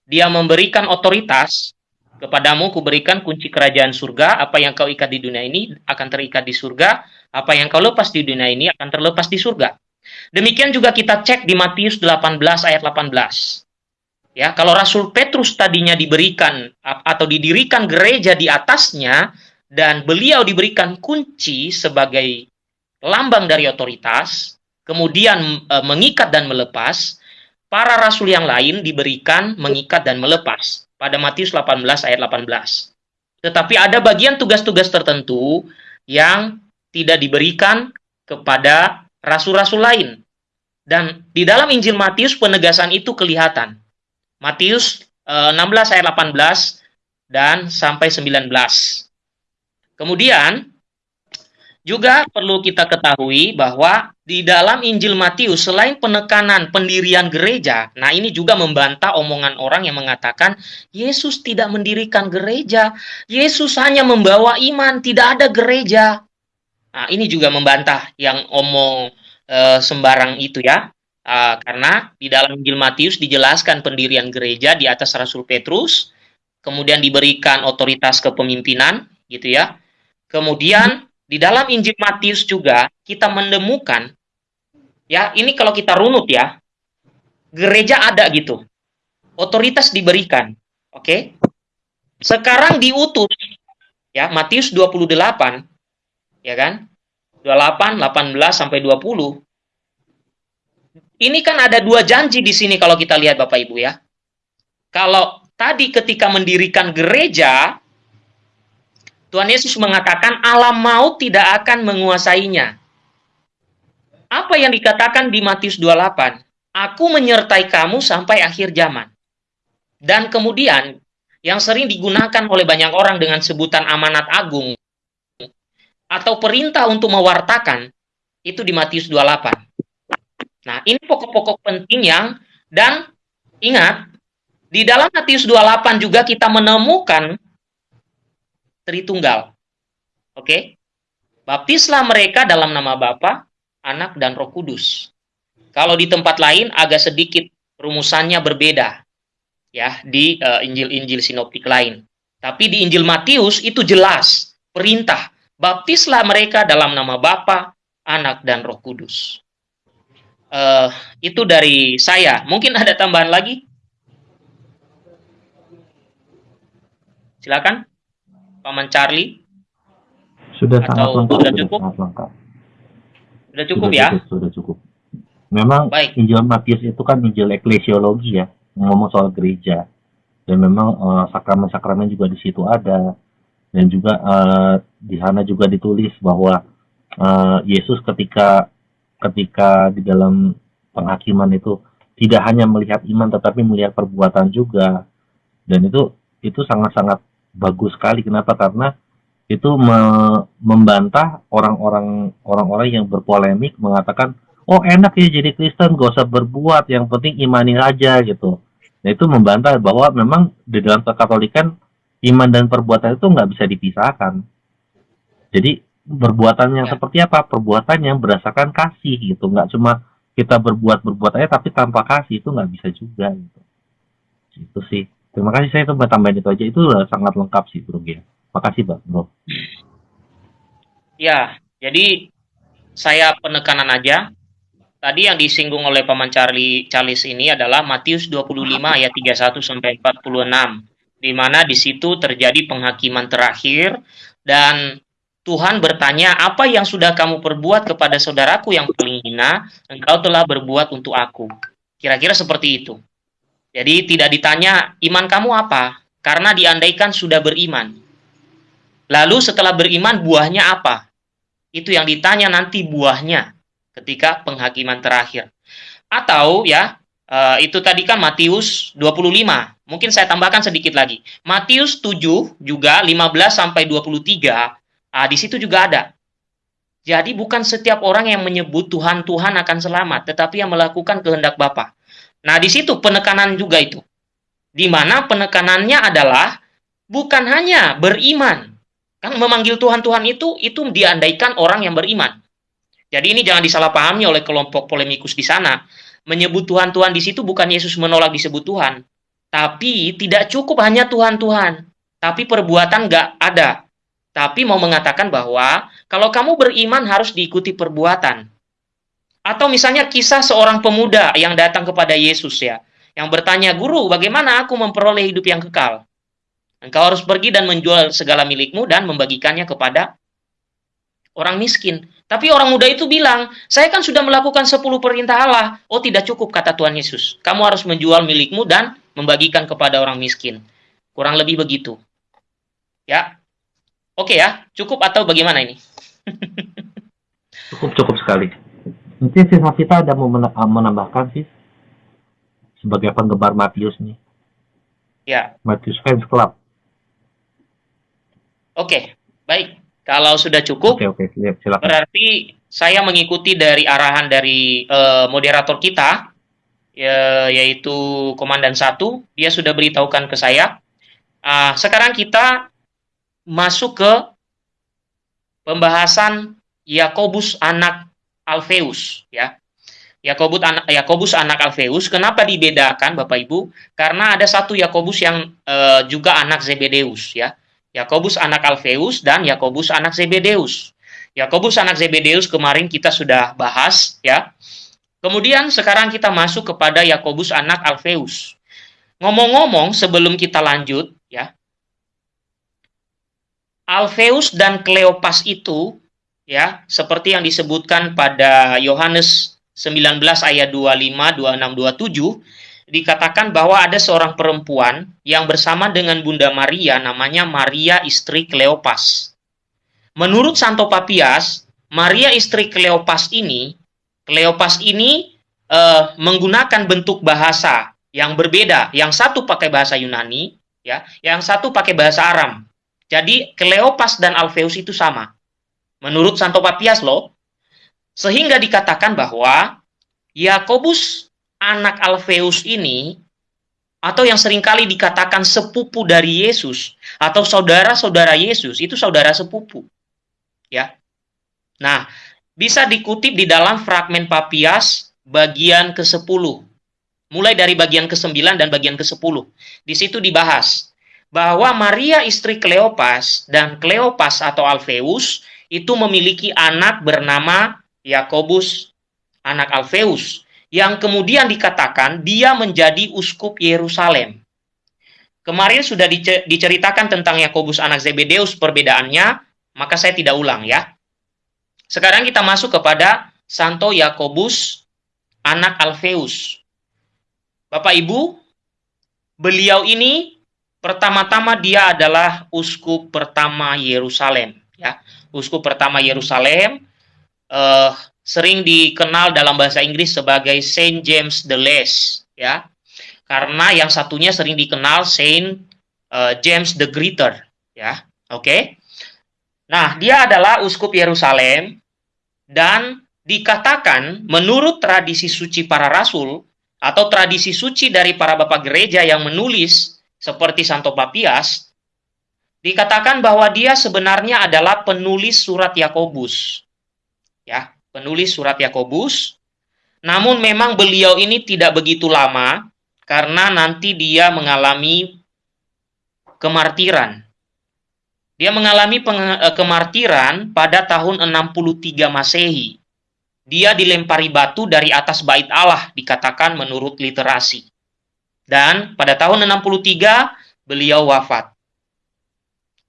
dia memberikan otoritas kepadamu kuberikan kunci kerajaan surga, apa yang kau ikat di dunia ini akan terikat di surga, apa yang kau lepas di dunia ini akan terlepas di surga. Demikian juga kita cek di Matius 18 ayat 18. Ya, kalau Rasul Petrus tadinya diberikan atau didirikan gereja di atasnya dan beliau diberikan kunci sebagai lambang dari otoritas, kemudian e, mengikat dan melepas, para rasul yang lain diberikan mengikat dan melepas pada Matius 18 ayat 18. Tetapi ada bagian tugas-tugas tertentu yang tidak diberikan kepada rasul-rasul lain. Dan di dalam Injil Matius penegasan itu kelihatan. Matius eh, 16 ayat 18 dan sampai 19. Kemudian juga perlu kita ketahui bahwa di dalam Injil Matius selain penekanan pendirian gereja, nah ini juga membantah omongan orang yang mengatakan Yesus tidak mendirikan gereja, Yesus hanya membawa iman, tidak ada gereja. Nah, ini juga membantah yang omong eh, sembarang itu ya. Ah, karena di dalam Injil Matius dijelaskan pendirian gereja di atas Rasul Petrus, kemudian diberikan otoritas kepemimpinan gitu ya. Kemudian di dalam Injil Matius juga kita menemukan ya, ini kalau kita runut ya, gereja ada gitu. Otoritas diberikan. Oke. Sekarang diutus ya, Matius 28 ya kan? 28, 18 sampai 20. Ini kan ada dua janji di sini kalau kita lihat Bapak Ibu ya. Kalau tadi ketika mendirikan gereja, Tuhan Yesus mengatakan alam maut tidak akan menguasainya. Apa yang dikatakan di Matius 28? Aku menyertai kamu sampai akhir zaman. Dan kemudian yang sering digunakan oleh banyak orang dengan sebutan amanat agung atau perintah untuk mewartakan itu di Matius 28. Nah, ini pokok-pokok penting yang dan ingat di dalam Matius 28 juga kita menemukan Tritunggal. Oke? Baptislah mereka dalam nama Bapa, Anak, dan Roh Kudus. Kalau di tempat lain agak sedikit rumusannya berbeda ya di uh, Injil-Injil sinoptik lain. Tapi di Injil Matius itu jelas perintah baptislah mereka dalam nama Bapa, Anak dan Roh Kudus. Uh, itu dari saya. Mungkin ada tambahan lagi? Silakan, Paman Charlie. Sudah sangat Atau lengkap. sudah cukup? sangat lengkap. Sudah cukup sudah ya? Cukup, sudah cukup. Memang Baik. Injil Matius itu kan Injil eklesiologi ya, ngomong soal gereja. Dan memang eh, sakramen-sakramen juga di situ ada. Dan juga eh, di sana juga ditulis bahwa eh, Yesus ketika ketika di dalam penghakiman itu tidak hanya melihat iman tetapi melihat perbuatan juga. Dan itu itu sangat-sangat bagus sekali. Kenapa? Karena itu me- membantah orang-orang orang-orang yang berpolemik mengatakan oh enak ya jadi Kristen gak usah berbuat yang penting imani aja gitu. Nah itu membantah bahwa memang di dalam kekatolikan iman dan perbuatan itu nggak bisa dipisahkan. Jadi perbuatan yang Ya. seperti apa? Perbuatan yang berdasarkan kasih gitu. Nggak cuma kita berbuat berbuat aja tapi tanpa kasih itu nggak bisa juga gitu. Itu sih. Terima kasih saya itu tambahin itu aja. Itu sangat lengkap sih bro Gia. Makasih bang bro Ya, jadi saya penekanan aja. Tadi yang disinggung oleh Paman Charlie Charles ini adalah Matius 25 ayat 31 sampai 46 di mana di situ terjadi penghakiman terakhir dan Tuhan bertanya, "Apa yang sudah kamu perbuat kepada saudaraku yang paling hina, engkau telah berbuat untuk aku." Kira-kira seperti itu. Jadi tidak ditanya iman kamu apa, karena diandaikan sudah beriman. Lalu setelah beriman buahnya apa? Itu yang ditanya nanti buahnya ketika penghakiman terakhir. Atau ya, eh, itu tadi kan Matius 25. Mungkin saya tambahkan sedikit lagi. Matius 7 juga 15 sampai 23, ah, di situ juga ada. Jadi bukan setiap orang yang menyebut Tuhan Tuhan akan selamat, tetapi yang melakukan kehendak Bapa. Nah, di situ penekanan juga itu. Di mana penekanannya adalah bukan hanya beriman, Kan memanggil Tuhan-Tuhan itu itu diandaikan orang yang beriman. Jadi ini jangan disalahpahami oleh kelompok polemikus di sana. Menyebut Tuhan-Tuhan di situ bukan Yesus menolak disebut Tuhan. Tapi tidak cukup hanya Tuhan-Tuhan. Tapi perbuatan nggak ada. Tapi mau mengatakan bahwa kalau kamu beriman harus diikuti perbuatan. Atau misalnya kisah seorang pemuda yang datang kepada Yesus ya. Yang bertanya, Guru, bagaimana aku memperoleh hidup yang kekal? Engkau harus pergi dan menjual segala milikmu dan membagikannya kepada orang miskin. Tapi orang muda itu bilang, saya kan sudah melakukan 10 perintah Allah. Oh tidak cukup, kata Tuhan Yesus. Kamu harus menjual milikmu dan membagikan kepada orang miskin. Kurang lebih begitu. Ya, Oke ya, cukup atau bagaimana ini? Cukup cukup sekali. Mungkin si Safita ada mau ah, menambahkan sih sebagai penggemar Matius nih. Ya, Matius Fans Club. Oke. Baik. Kalau sudah cukup, Oke oke siap silakan. berarti saya mengikuti dari arahan dari eh, moderator kita, ya, yaitu Komandan 1. Dia sudah beritahukan ke saya. Ah, sekarang kita masuk ke pembahasan Yakobus anak Alfeus ya. Yakobus anak Yakobus anak Alfeus kenapa dibedakan Bapak Ibu? Karena ada satu Yakobus yang eh, juga anak Zebedeus ya. Yakobus anak Alfeus dan Yakobus anak Zebedeus. Yakobus anak Zebedeus kemarin kita sudah bahas ya. Kemudian sekarang kita masuk kepada Yakobus anak Alfeus. Ngomong-ngomong sebelum kita lanjut ya. Alfeus dan Kleopas itu ya, seperti yang disebutkan pada Yohanes 19 ayat 25, 26, 27 dikatakan bahwa ada seorang perempuan yang bersama dengan Bunda Maria namanya Maria istri Kleopas. Menurut Santo Papias, Maria istri Kleopas ini, Kleopas ini eh, menggunakan bentuk bahasa yang berbeda. Yang satu pakai bahasa Yunani, ya, yang satu pakai bahasa Aram. Jadi Kleopas dan Alfeus itu sama. Menurut Santo Papias loh. Sehingga dikatakan bahwa Yakobus anak Alfeus ini atau yang sering kali dikatakan sepupu dari Yesus atau saudara-saudara Yesus itu saudara sepupu. Ya. Nah, bisa dikutip di dalam fragmen Papias bagian ke-10. Mulai dari bagian ke-9 dan bagian ke-10. Di situ dibahas bahwa Maria istri Kleopas dan Kleopas atau Alpheus itu memiliki anak bernama Yakobus, anak Alpheus, yang kemudian dikatakan dia menjadi uskup Yerusalem. Kemarin sudah diceritakan tentang Yakobus anak Zebedeus perbedaannya, maka saya tidak ulang ya. Sekarang kita masuk kepada Santo Yakobus anak Alpheus. Bapak Ibu, beliau ini pertama-tama dia adalah uskup pertama Yerusalem ya uskup pertama Yerusalem uh, sering dikenal dalam bahasa Inggris sebagai Saint James the Less ya karena yang satunya sering dikenal Saint uh, James the Greater ya oke okay? nah dia adalah uskup Yerusalem dan dikatakan menurut tradisi suci para rasul atau tradisi suci dari para bapak gereja yang menulis seperti Santo Papias dikatakan bahwa dia sebenarnya adalah penulis surat Yakobus. Ya, penulis surat Yakobus. Namun memang beliau ini tidak begitu lama karena nanti dia mengalami kemartiran. Dia mengalami eh, kemartiran pada tahun 63 Masehi. Dia dilempari batu dari atas bait Allah dikatakan menurut literasi. Dan pada tahun 63 beliau wafat.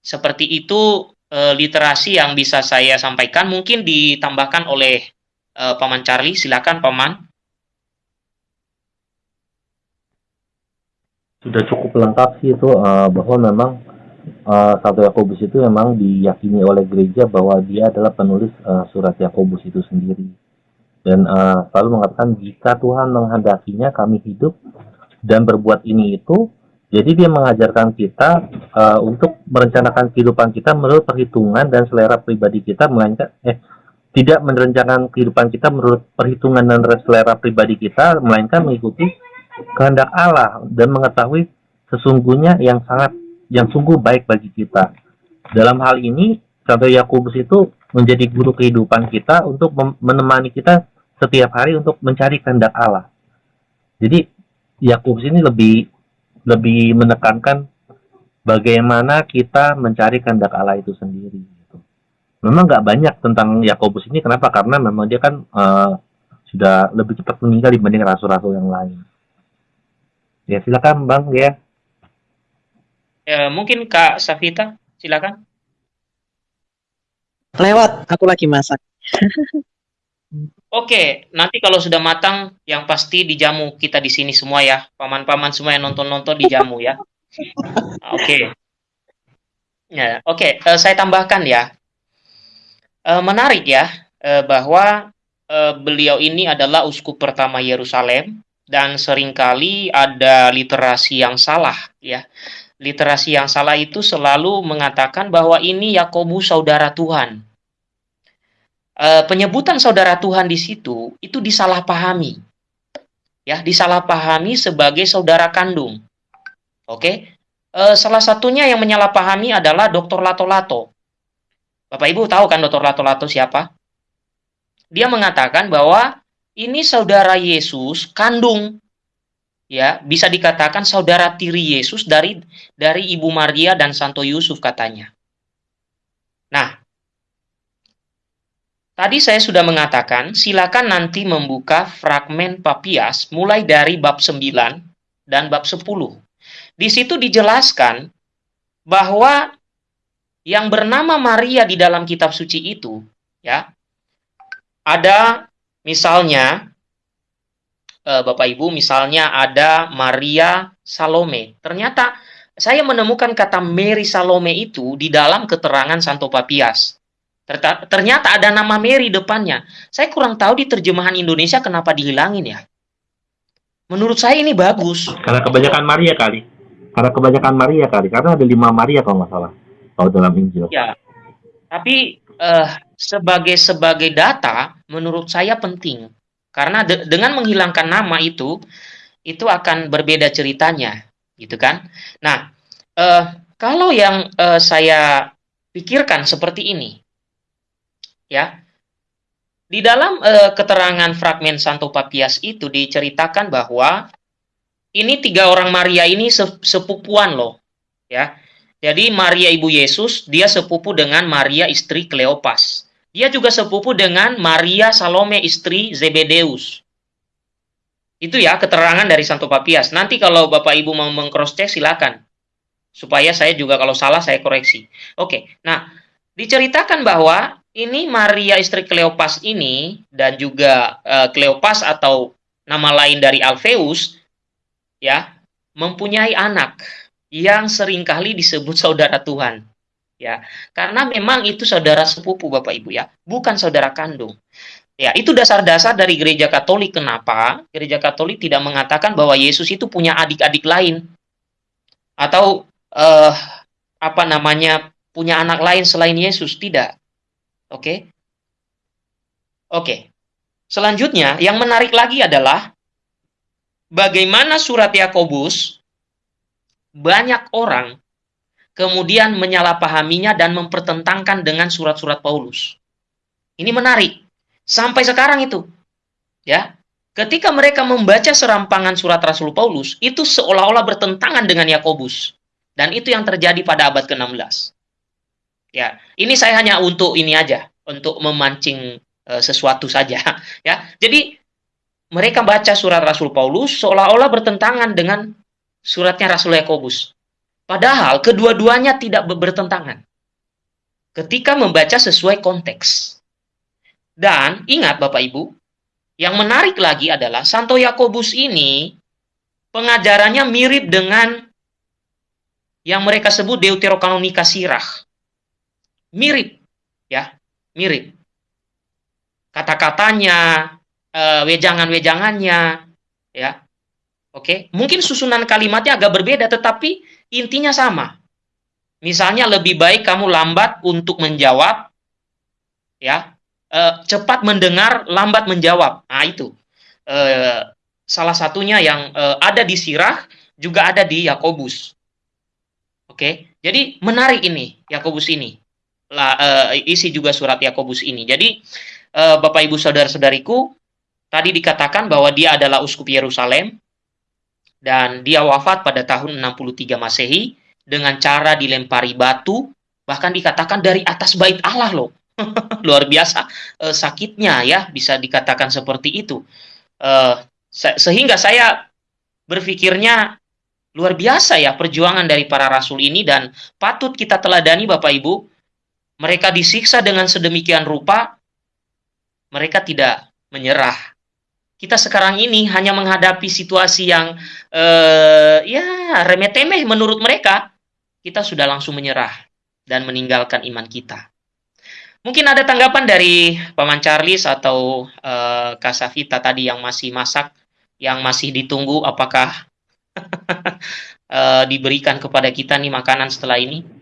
Seperti itu e, literasi yang bisa saya sampaikan. Mungkin ditambahkan oleh e, Paman Charlie. Silakan Paman. Sudah cukup lengkap sih itu uh, bahwa memang uh, Satu Yakobus itu memang diyakini oleh gereja bahwa dia adalah penulis uh, surat Yakobus itu sendiri. Dan uh, selalu mengatakan jika Tuhan menghendakinya kami hidup dan berbuat ini itu jadi dia mengajarkan kita uh, untuk merencanakan kehidupan kita menurut perhitungan dan selera pribadi kita, melainkan eh tidak merencanakan kehidupan kita menurut perhitungan dan selera pribadi kita, melainkan mengikuti kehendak Allah dan mengetahui sesungguhnya yang sangat yang sungguh baik bagi kita. Dalam hal ini, Santo Yakobus itu menjadi guru kehidupan kita untuk menemani kita setiap hari untuk mencari kehendak Allah. Jadi Yakobus ini lebih lebih menekankan bagaimana kita mencari kehendak Allah itu sendiri. Gitu. Memang nggak banyak tentang Yakobus ini, kenapa? Karena memang dia kan uh, sudah lebih cepat meninggal dibanding rasul-rasul yang lain. Ya silakan Bang ya. ya mungkin Kak Safita, silakan. Lewat, aku lagi masak. Oke, nanti kalau sudah matang, yang pasti dijamu kita di sini semua ya. Paman-paman semua yang nonton-nonton dijamu ya. Oke. Ya, oke. Uh, saya tambahkan ya. Uh, menarik ya uh, bahwa uh, beliau ini adalah uskup pertama Yerusalem dan sering kali ada literasi yang salah ya. Literasi yang salah itu selalu mengatakan bahwa ini Yakobus saudara Tuhan uh, penyebutan saudara Tuhan di situ itu disalahpahami. Ya, disalahpahami sebagai saudara kandung. Oke. Uh, salah satunya yang menyalahpahami adalah Dr. Lato-Lato. Bapak Ibu tahu kan Dr. Lato-Lato siapa? Dia mengatakan bahwa ini saudara Yesus kandung ya bisa dikatakan saudara tiri Yesus dari dari Ibu Maria dan Santo Yusuf katanya. Nah, Tadi saya sudah mengatakan, silakan nanti membuka fragmen Papias mulai dari bab 9 dan bab 10. Di situ dijelaskan bahwa yang bernama Maria di dalam kitab suci itu, ya, ada misalnya eh, Bapak Ibu, misalnya ada Maria Salome. Ternyata saya menemukan kata Mary Salome itu di dalam keterangan Santo Papias. Ternyata ada nama Mary depannya. Saya kurang tahu di terjemahan Indonesia kenapa dihilangin ya. Menurut saya ini bagus. Karena kebanyakan Maria kali. Karena kebanyakan Maria kali. Karena ada lima Maria kalau nggak salah. Kalau dalam Injil. Ya. Tapi uh, sebagai sebagai data, menurut saya penting. Karena de dengan menghilangkan nama itu, itu akan berbeda ceritanya, gitu kan? Nah, uh, kalau yang uh, saya pikirkan seperti ini, ya di dalam eh, keterangan fragmen Santo Papias itu diceritakan bahwa ini tiga orang Maria ini se- sepupuan loh, ya. Jadi Maria ibu Yesus dia sepupu dengan Maria istri Kleopas. Dia juga sepupu dengan Maria Salome istri Zebedeus. Itu ya keterangan dari Santo Papias. Nanti kalau Bapak Ibu mau mengcross check silakan. Supaya saya juga kalau salah saya koreksi. Oke. Nah, diceritakan bahwa ini Maria istri Kleopas ini dan juga eh, Kleopas atau nama lain dari Alpheus ya mempunyai anak yang sering kali disebut saudara Tuhan ya. Karena memang itu saudara sepupu Bapak Ibu ya bukan saudara kandung. Ya itu dasar-dasar dari gereja Katolik. Kenapa? Gereja Katolik tidak mengatakan bahwa Yesus itu punya adik-adik lain atau eh, apa namanya punya anak lain selain Yesus. Tidak Oke. Oke. Selanjutnya, yang menarik lagi adalah bagaimana surat Yakobus banyak orang kemudian menyalahpahaminya dan mempertentangkan dengan surat-surat Paulus. Ini menarik. Sampai sekarang itu. Ya. Ketika mereka membaca serampangan surat Rasul Paulus, itu seolah-olah bertentangan dengan Yakobus. Dan itu yang terjadi pada abad ke-16. Ya, ini saya hanya untuk ini aja, untuk memancing e, sesuatu saja, ya. Jadi mereka baca surat Rasul Paulus seolah-olah bertentangan dengan suratnya Rasul Yakobus. Padahal kedua-duanya tidak bertentangan. Ketika membaca sesuai konteks. Dan ingat Bapak Ibu, yang menarik lagi adalah Santo Yakobus ini pengajarannya mirip dengan yang mereka sebut Deuterokanonika Sirah mirip ya mirip. Kata-katanya uh, wejangan-wejangannya ya. Oke? Mungkin susunan kalimatnya agak berbeda tetapi intinya sama. Misalnya lebih baik kamu lambat untuk menjawab ya. Uh, cepat mendengar lambat menjawab. Nah itu. Uh, salah satunya yang uh, ada di Sirah juga ada di Yakobus. Oke? Jadi menarik ini Yakobus ini la, uh, isi juga surat Yakobus ini. Jadi uh, Bapak Ibu saudara-saudariku, tadi dikatakan bahwa dia adalah uskup Yerusalem dan dia wafat pada tahun 63 Masehi dengan cara dilempari batu, bahkan dikatakan dari atas bait Allah loh. Luar biasa uh, sakitnya ya, bisa dikatakan seperti itu. Uh, se sehingga saya berpikirnya luar biasa ya perjuangan dari para rasul ini dan patut kita teladani Bapak Ibu mereka disiksa dengan sedemikian rupa, mereka tidak menyerah. Kita sekarang ini hanya menghadapi situasi yang uh, ya remeh-temeh menurut mereka, kita sudah langsung menyerah dan meninggalkan iman kita. Mungkin ada tanggapan dari Paman Charles atau uh, Kasavita tadi yang masih masak, yang masih ditunggu apakah uh, diberikan kepada kita nih makanan setelah ini?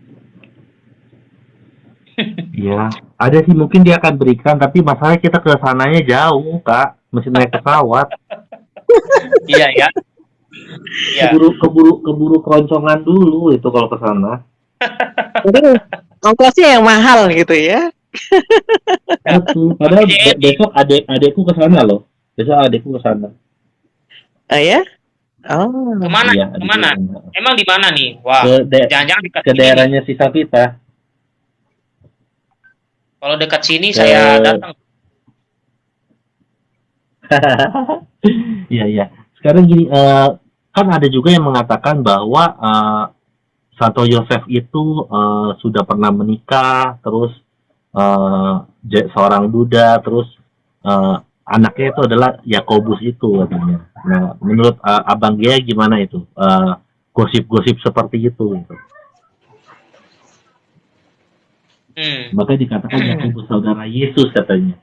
Iya, ada sih mungkin dia akan berikan, tapi masalahnya kita ke sananya jauh, Kak. Mesti naik pesawat. iya ya. Iya. Keburu keburu keburu keroncongan dulu itu kalau ke sana. Mungkin ongkosnya yang mahal gitu ya. Padahal be besok adek adekku ke sana loh. Besok adekku ke sana. Oh ya? Oh. Ke mana? Iya, Ke mana? Emang di mana nih? Wah, Ke, de jangan-jangan ke daerahnya si Savita. Kalau dekat sini saya datang. Iya iya. Sekarang gini, eh, kan ada juga yang mengatakan bahwa eh, Santo Yosef itu eh, sudah pernah menikah, terus je- seorang duda, terus eh, anaknya itu adalah Yakobus itu katanya. Nah, menurut eh, Abang Gia gimana itu? Gosip-gosip seperti itu. Gitu. Hmm. Makanya dikatakan Yakobus saudara Yesus katanya.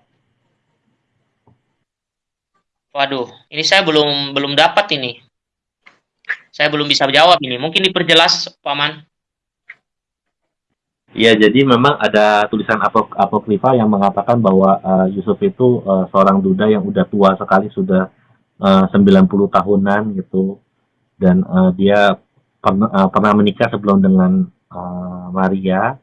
Waduh, ini saya belum belum dapat ini. Saya belum bisa jawab ini. Mungkin diperjelas, Paman. Ya, jadi memang ada tulisan apok apokrifa yang mengatakan bahwa eh, Yusuf itu eh, seorang duda yang udah tua sekali, sudah eh, 90 tahunan gitu. Dan eh, dia pernah eh, pernah menikah sebelum dengan eh, Maria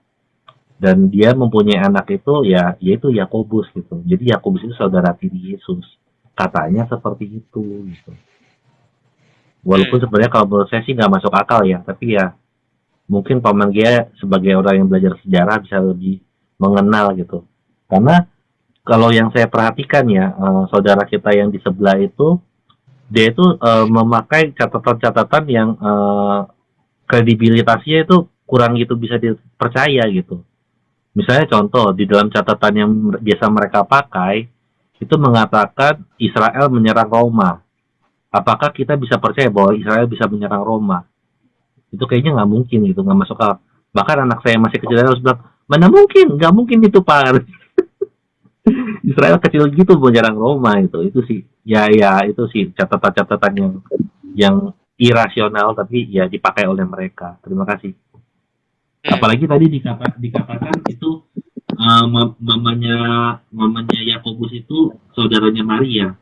dan dia mempunyai anak itu ya yaitu Yakobus gitu. Jadi Yakobus itu saudara tiri Yesus. Katanya seperti itu gitu. Walaupun Hmm. sebenarnya kalau menurut saya sih nggak masuk akal ya tapi ya mungkin paman Gia sebagai orang yang belajar sejarah bisa lebih mengenal gitu. Karena kalau yang saya perhatikan ya eh, saudara kita yang di sebelah itu dia itu eh, memakai catatan-catatan yang eh, kredibilitasnya itu kurang gitu bisa dipercaya gitu misalnya contoh di dalam catatan yang biasa mereka pakai itu mengatakan Israel menyerang Roma. Apakah kita bisa percaya bahwa Israel bisa menyerang Roma? Itu kayaknya nggak mungkin gitu nggak masuk akal. Bahkan anak saya masih kecil harus bilang mana mungkin? Nggak mungkin itu pak. Israel kecil gitu menyerang Roma itu itu sih ya ya itu sih catatan-catatan yang yang irasional tapi ya dipakai oleh mereka. Terima kasih. Apalagi tadi dikata, dikatakan itu uh, mam- mamanya mamanya Yakobus itu saudaranya Maria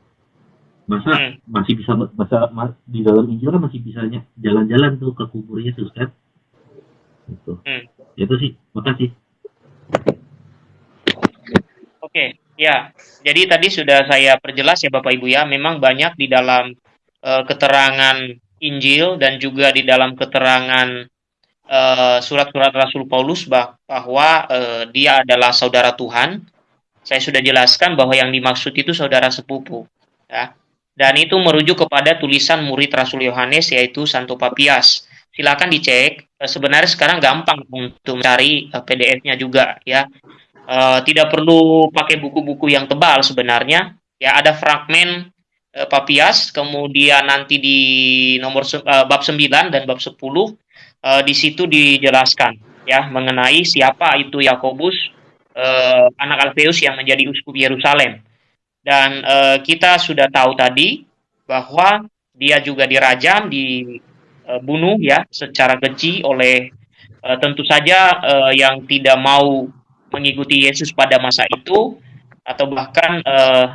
masa Hmm. masih bisa masa ma- di dalam Injil kan masih bisanya jalan-jalan tuh ke kubur Yesus kan itu Hmm. itu sih makasih Oke, ya. Jadi tadi sudah saya perjelas ya Bapak Ibu ya, memang banyak di dalam eh, keterangan Injil dan juga di dalam keterangan eh, surat-surat Rasul Paulus bah- bahwa eh, dia adalah saudara Tuhan. Saya sudah jelaskan bahwa yang dimaksud itu saudara sepupu, ya. Dan itu merujuk kepada tulisan murid Rasul Yohanes yaitu Santo Papias. Silakan dicek. Eh, Sebenarnya sekarang gampang untuk mencari PDF-nya juga ya. Eh, tidak perlu pakai buku-buku yang tebal sebenarnya. Ya ada fragmen eh, Papias, kemudian nanti di nomor eh, bab 9 dan bab 10 eh, di situ dijelaskan ya mengenai siapa itu Yakobus eh, anak Alfeus yang menjadi uskup Yerusalem. Dan eh, kita sudah tahu tadi bahwa dia juga dirajam, dibunuh ya secara keji oleh eh, tentu saja eh, yang tidak mau mengikuti Yesus pada masa itu atau bahkan eh,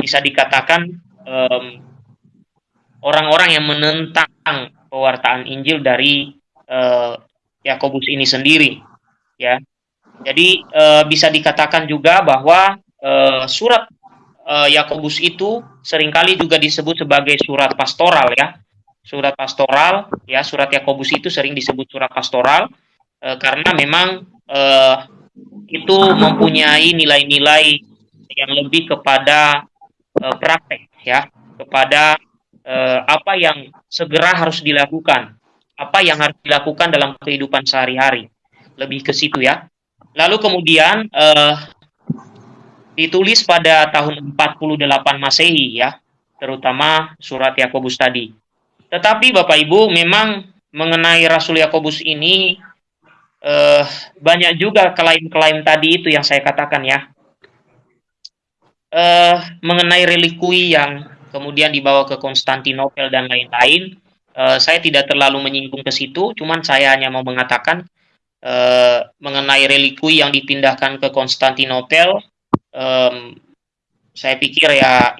bisa dikatakan orang-orang yang menentang pewartaan Injil dari eh, Yakobus ini sendiri ya. Jadi eh, bisa dikatakan juga bahwa eh, surat Yakobus itu sering kali juga disebut sebagai surat pastoral ya. Surat pastoral ya, surat Yakobus itu sering disebut surat pastoral karena memang itu mempunyai nilai-nilai yang lebih kepada praktek ya, kepada apa yang segera harus dilakukan, apa yang harus dilakukan dalam kehidupan sehari-hari. Lebih ke situ ya. Lalu kemudian eh, ditulis pada tahun 48 Masehi ya, terutama surat Yakobus tadi. Tetapi Bapak Ibu memang mengenai Rasul Yakobus ini eh, banyak juga klaim-klaim tadi itu yang saya katakan ya. Eh, mengenai relikui yang kemudian dibawa ke Konstantinopel dan lain-lain, eh, saya tidak terlalu menyinggung ke situ, cuman saya hanya mau mengatakan eh, mengenai relikui yang dipindahkan ke Konstantinopel, em, saya pikir ya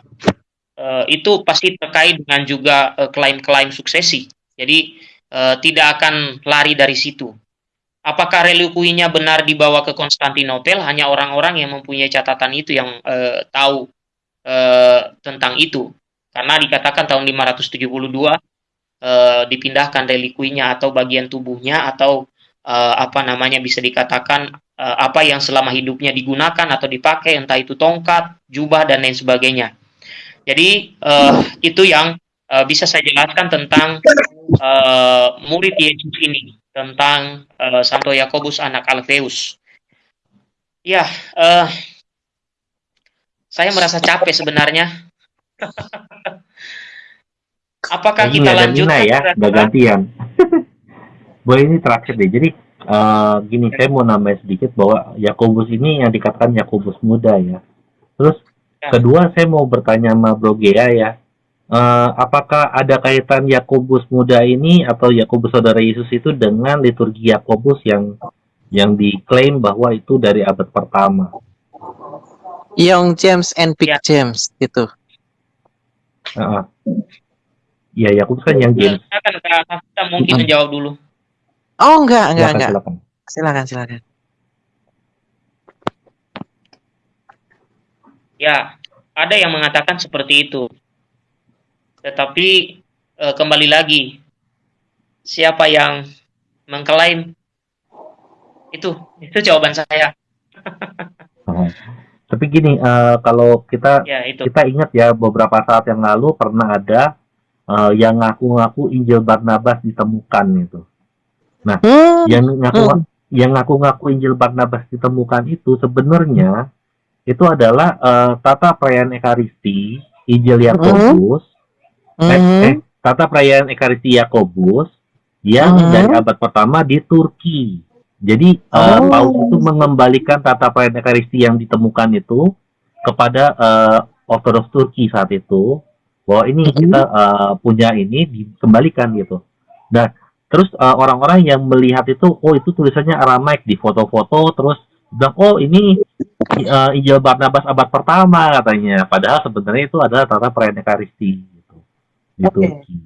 eh, itu pasti terkait dengan juga klaim-klaim suksesi. Jadi tidak akan lari dari situ. Apakah relikuinya benar dibawa ke Konstantinopel? Hanya orang-orang yang mempunyai catatan itu yang tahu tentang itu. Karena dikatakan tahun 572 eh, dipindahkan relikuinya atau bagian tubuhnya atau eh, apa namanya bisa dikatakan eh, apa yang selama hidupnya digunakan atau dipakai entah itu tongkat, jubah dan lain sebagainya. Jadi eh, itu yang eh, bisa saya jelaskan tentang eh, murid Yesus ini tentang eh, Santo Yakobus anak Alfeus. Ya, eh, saya merasa capek sebenarnya. Apakah ini kita? Mina ya udah gantian boleh ini terakhir deh jadi eh, gini saya mau nambahin sedikit bahwa Yakobus ini yang dikatakan Yakobus muda ya terus Ya. kedua saya mau bertanya sama Bro Gea ya Eh, apakah ada kaitan Yakobus muda ini atau Yakobus saudara Yesus itu dengan liturgi Yakobus yang yang diklaim bahwa itu dari abad pertama Young James and Big Ya. James gitu. Iya, ya aku kan yang game. Silakan mungkin menjawab dulu. Oh, enggak, enggak, enggak. Silakan. silakan. Ya, ada yang mengatakan seperti itu. Tetapi e, kembali lagi, siapa yang mengklaim itu itu jawaban saya. Tapi gini, uh, kalau kita ya, itu. kita ingat ya beberapa saat yang lalu pernah ada uh, yang ngaku-ngaku Injil Barnabas ditemukan itu. Nah, Hmm, yang ngaku yang ngaku-ngaku Injil Barnabas ditemukan itu sebenarnya itu adalah uh, tata perayaan Ekaristi Injil Yakobus eh, hmm, eh, tata perayaan Ekaristi Yakobus yang Mhm. dari abad pertama di Turki. Jadi uh, Oh. Paus itu mengembalikan tata perayaan Ekaristi yang ditemukan itu kepada uh, Ortodoks Turki saat itu bahwa ini Mhm. kita uh, punya ini dikembalikan gitu. Dan terus uh, orang-orang yang melihat itu oh itu tulisannya Aramaik di foto-foto terus bilang oh ini uh, Injil Barnabas abad pertama katanya. Padahal sebenarnya itu adalah tata perayaan Ekaristi gitu Oke. Turki.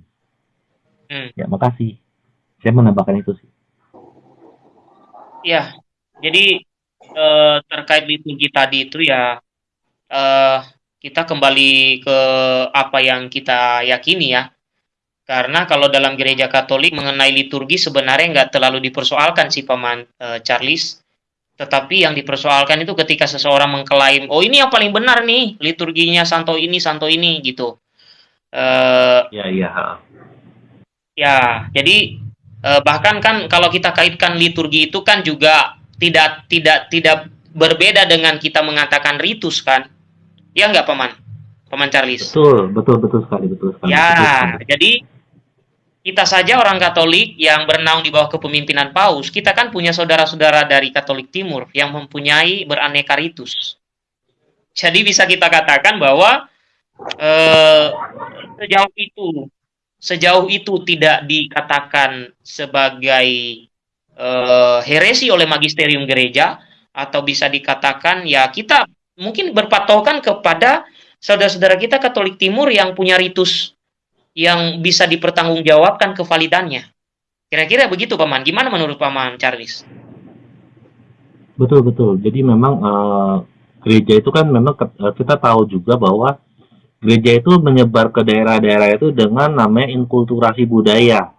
Hmm. Ya makasih. Saya menambahkan itu sih. Ya, jadi eh, terkait liturgi tadi itu ya eh, kita kembali ke apa yang kita yakini ya. Karena kalau dalam gereja Katolik mengenai liturgi sebenarnya nggak terlalu dipersoalkan sih Paman eh, Charles. Tetapi yang dipersoalkan itu ketika seseorang mengklaim, oh ini yang paling benar nih liturginya santo ini santo ini gitu. Eh, Ya iya. ha. Ya, jadi eh, bahkan kan kalau kita kaitkan liturgi itu kan juga tidak tidak tidak berbeda dengan kita mengatakan ritus kan? Ya nggak paman, paman Charles. Betul, betul, betul sekali, betul sekali. betul Ya, sekali. jadi kita saja orang Katolik yang bernaung di bawah kepemimpinan Paus, kita kan punya saudara-saudara dari Katolik Timur yang mempunyai beraneka ritus. Jadi bisa kita katakan bahwa eh, sejauh itu, sejauh itu tidak dikatakan sebagai eh, heresi oleh magisterium gereja, atau bisa dikatakan ya kita mungkin berpatokan kepada saudara-saudara kita Katolik Timur yang punya ritus yang bisa dipertanggungjawabkan kevalidannya. Kira-kira begitu, Paman. Gimana menurut Paman Charles? Betul, betul. Jadi memang eh, gereja itu kan memang eh, kita tahu juga bahwa gereja itu menyebar ke daerah-daerah itu dengan namanya inkulturasi budaya.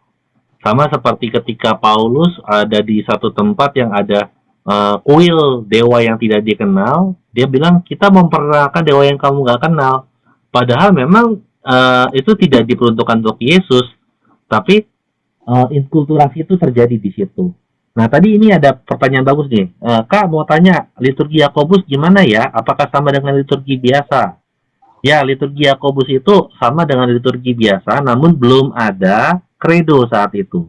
Sama seperti ketika Paulus ada di satu tempat yang ada eh, kuil dewa yang tidak dikenal, dia bilang kita memperkenalkan dewa yang kamu nggak kenal. Padahal memang eh, itu tidak diperuntukkan untuk Yesus, tapi eh, inkulturasi itu terjadi di situ. Nah, tadi ini ada pertanyaan bagus nih. Eh, Kak, mau tanya, liturgi Yakobus gimana ya? Apakah sama dengan liturgi biasa? Ya, liturgi Yakobus itu sama dengan liturgi biasa, namun belum ada kredo saat itu.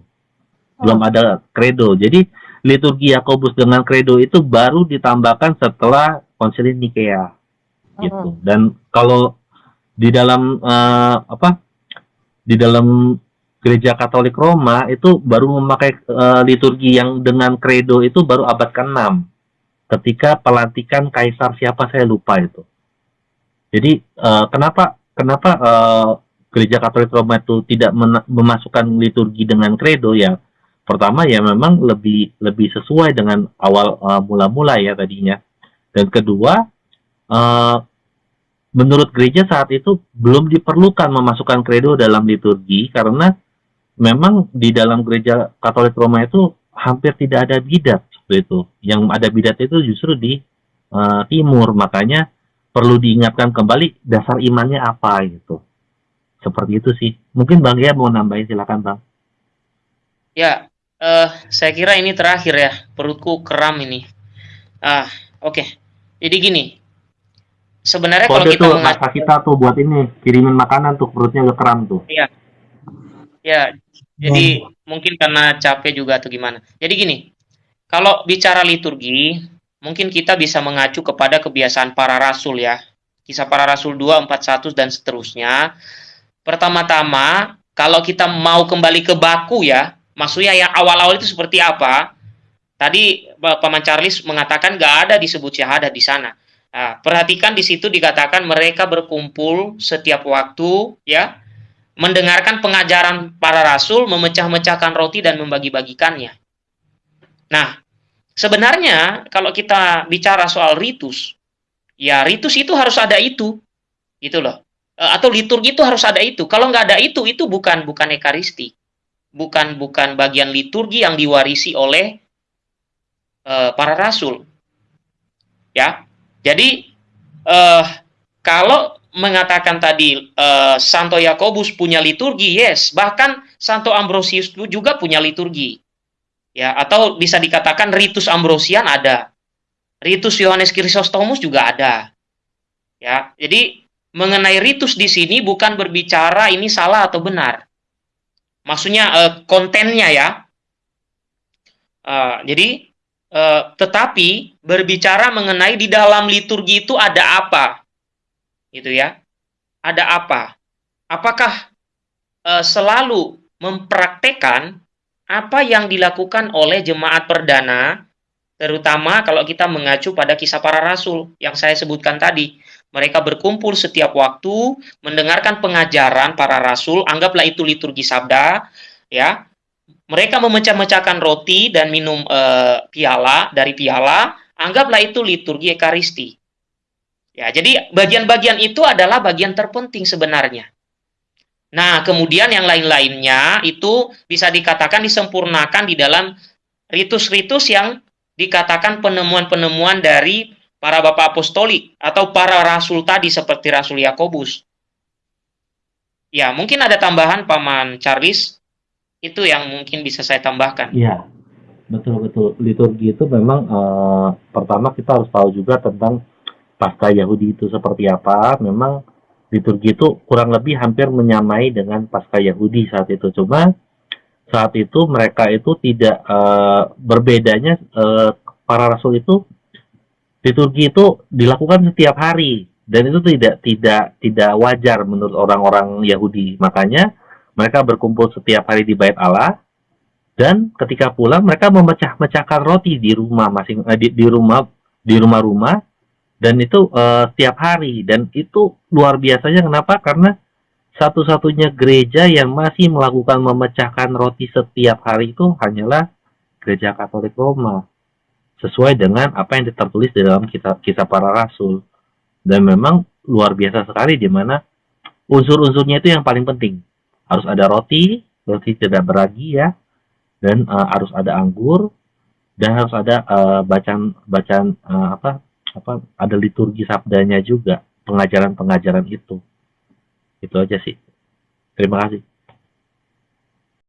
Belum ada kredo. Jadi, liturgi Yakobus dengan kredo itu baru ditambahkan setelah konsili Nikea. Gitu. Dan kalau di dalam eh, apa? Di dalam gereja Katolik Roma itu baru memakai eh, liturgi yang dengan kredo itu baru abad ke-6 ketika pelantikan kaisar siapa saya lupa itu. Jadi eh, kenapa kenapa eh, gereja Katolik Roma itu tidak memasukkan liturgi dengan kredo ya? Pertama ya memang lebih lebih sesuai dengan awal eh, mula-mula ya tadinya. Dan kedua eh, menurut gereja saat itu belum diperlukan memasukkan kredo dalam liturgi karena memang di dalam gereja Katolik Roma itu hampir tidak ada bidat seperti itu. Yang ada bidat itu justru di eh, timur, makanya perlu diingatkan kembali dasar imannya apa gitu. Seperti itu sih. Mungkin Bang ya mau nambahin silakan Bang. Ya, eh, saya kira ini terakhir ya. Perutku kram ini. Ah, oke. Jadi gini. Sebenarnya kalau kita tuh mata kita tuh buat ini kirimin makanan tuh perutnya udah kram tuh. Ya, jadi mungkin karena capek juga atau gimana. Jadi gini, kalau bicara liturgi, mungkin kita bisa mengacu kepada kebiasaan para rasul ya. Kisah para rasul 2, 41 dan seterusnya. Pertama-tama, kalau kita mau kembali ke baku ya, maksudnya yang awal-awal itu seperti apa? Tadi Paman Charles mengatakan nggak ada disebut syahadat di sana. Nah, perhatikan di situ dikatakan mereka berkumpul setiap waktu ya mendengarkan pengajaran para rasul, memecah-mecahkan roti dan membagi-bagikannya. Nah, sebenarnya kalau kita bicara soal ritus, ya ritus itu harus ada itu, gitu loh. Eh, atau liturgi itu harus ada itu. Kalau nggak ada itu, itu bukan bukan ekaristi, bukan bukan bagian liturgi yang diwarisi oleh uh, para rasul. Ya, jadi uh, kalau mengatakan tadi uh, Santo Yakobus punya liturgi, yes, bahkan Santo Ambrosius juga punya liturgi. Ya, atau bisa dikatakan ritus Ambrosian ada. Ritus Yohanes Chrysostomus juga ada. Ya, jadi mengenai ritus di sini bukan berbicara ini salah atau benar. Maksudnya uh, kontennya ya. Uh, jadi uh, tetapi berbicara mengenai di dalam liturgi itu ada apa gitu ya. Ada apa? Apakah uh, selalu mempraktekkan apa yang dilakukan oleh jemaat perdana, terutama kalau kita mengacu pada kisah para rasul yang saya sebutkan tadi. Mereka berkumpul setiap waktu, mendengarkan pengajaran para rasul, anggaplah itu liturgi sabda, ya. Mereka memecah-mecahkan roti dan minum e, piala dari piala, anggaplah itu liturgi ekaristi. Ya, jadi bagian-bagian itu adalah bagian terpenting sebenarnya. Nah, kemudian yang lain-lainnya itu bisa dikatakan disempurnakan di dalam ritus-ritus yang dikatakan penemuan-penemuan dari para bapak apostolik atau para rasul tadi seperti Rasul Yakobus. Ya, mungkin ada tambahan Paman Charles. Itu yang mungkin bisa saya tambahkan. Iya, betul betul. Liturgi itu memang uh, pertama kita harus tahu juga tentang pasca Yahudi itu seperti apa, memang liturgi itu kurang lebih hampir menyamai dengan pasca Yahudi saat itu. Cuma saat itu mereka itu tidak uh, berbedanya uh, para rasul itu liturgi itu dilakukan setiap hari. Dan itu tidak tidak tidak wajar menurut orang-orang Yahudi. Makanya mereka berkumpul setiap hari di bait Allah. Dan ketika pulang mereka memecah-mecahkan roti di rumah masing di, di rumah di rumah-rumah. Dan itu uh, setiap hari. Dan itu luar biasanya kenapa? Karena satu-satunya gereja yang masih melakukan memecahkan roti setiap hari itu hanyalah gereja Katolik Roma sesuai dengan apa yang tertulis di dalam kitab kisah para rasul. Dan memang luar biasa sekali di mana unsur-unsurnya itu yang paling penting. Harus ada roti roti tidak beragi ya dan uh, harus ada anggur dan harus ada uh, bacaan bacaan uh, apa apa ada liturgi sabdanya juga pengajaran-pengajaran itu. Itu aja sih. Terima kasih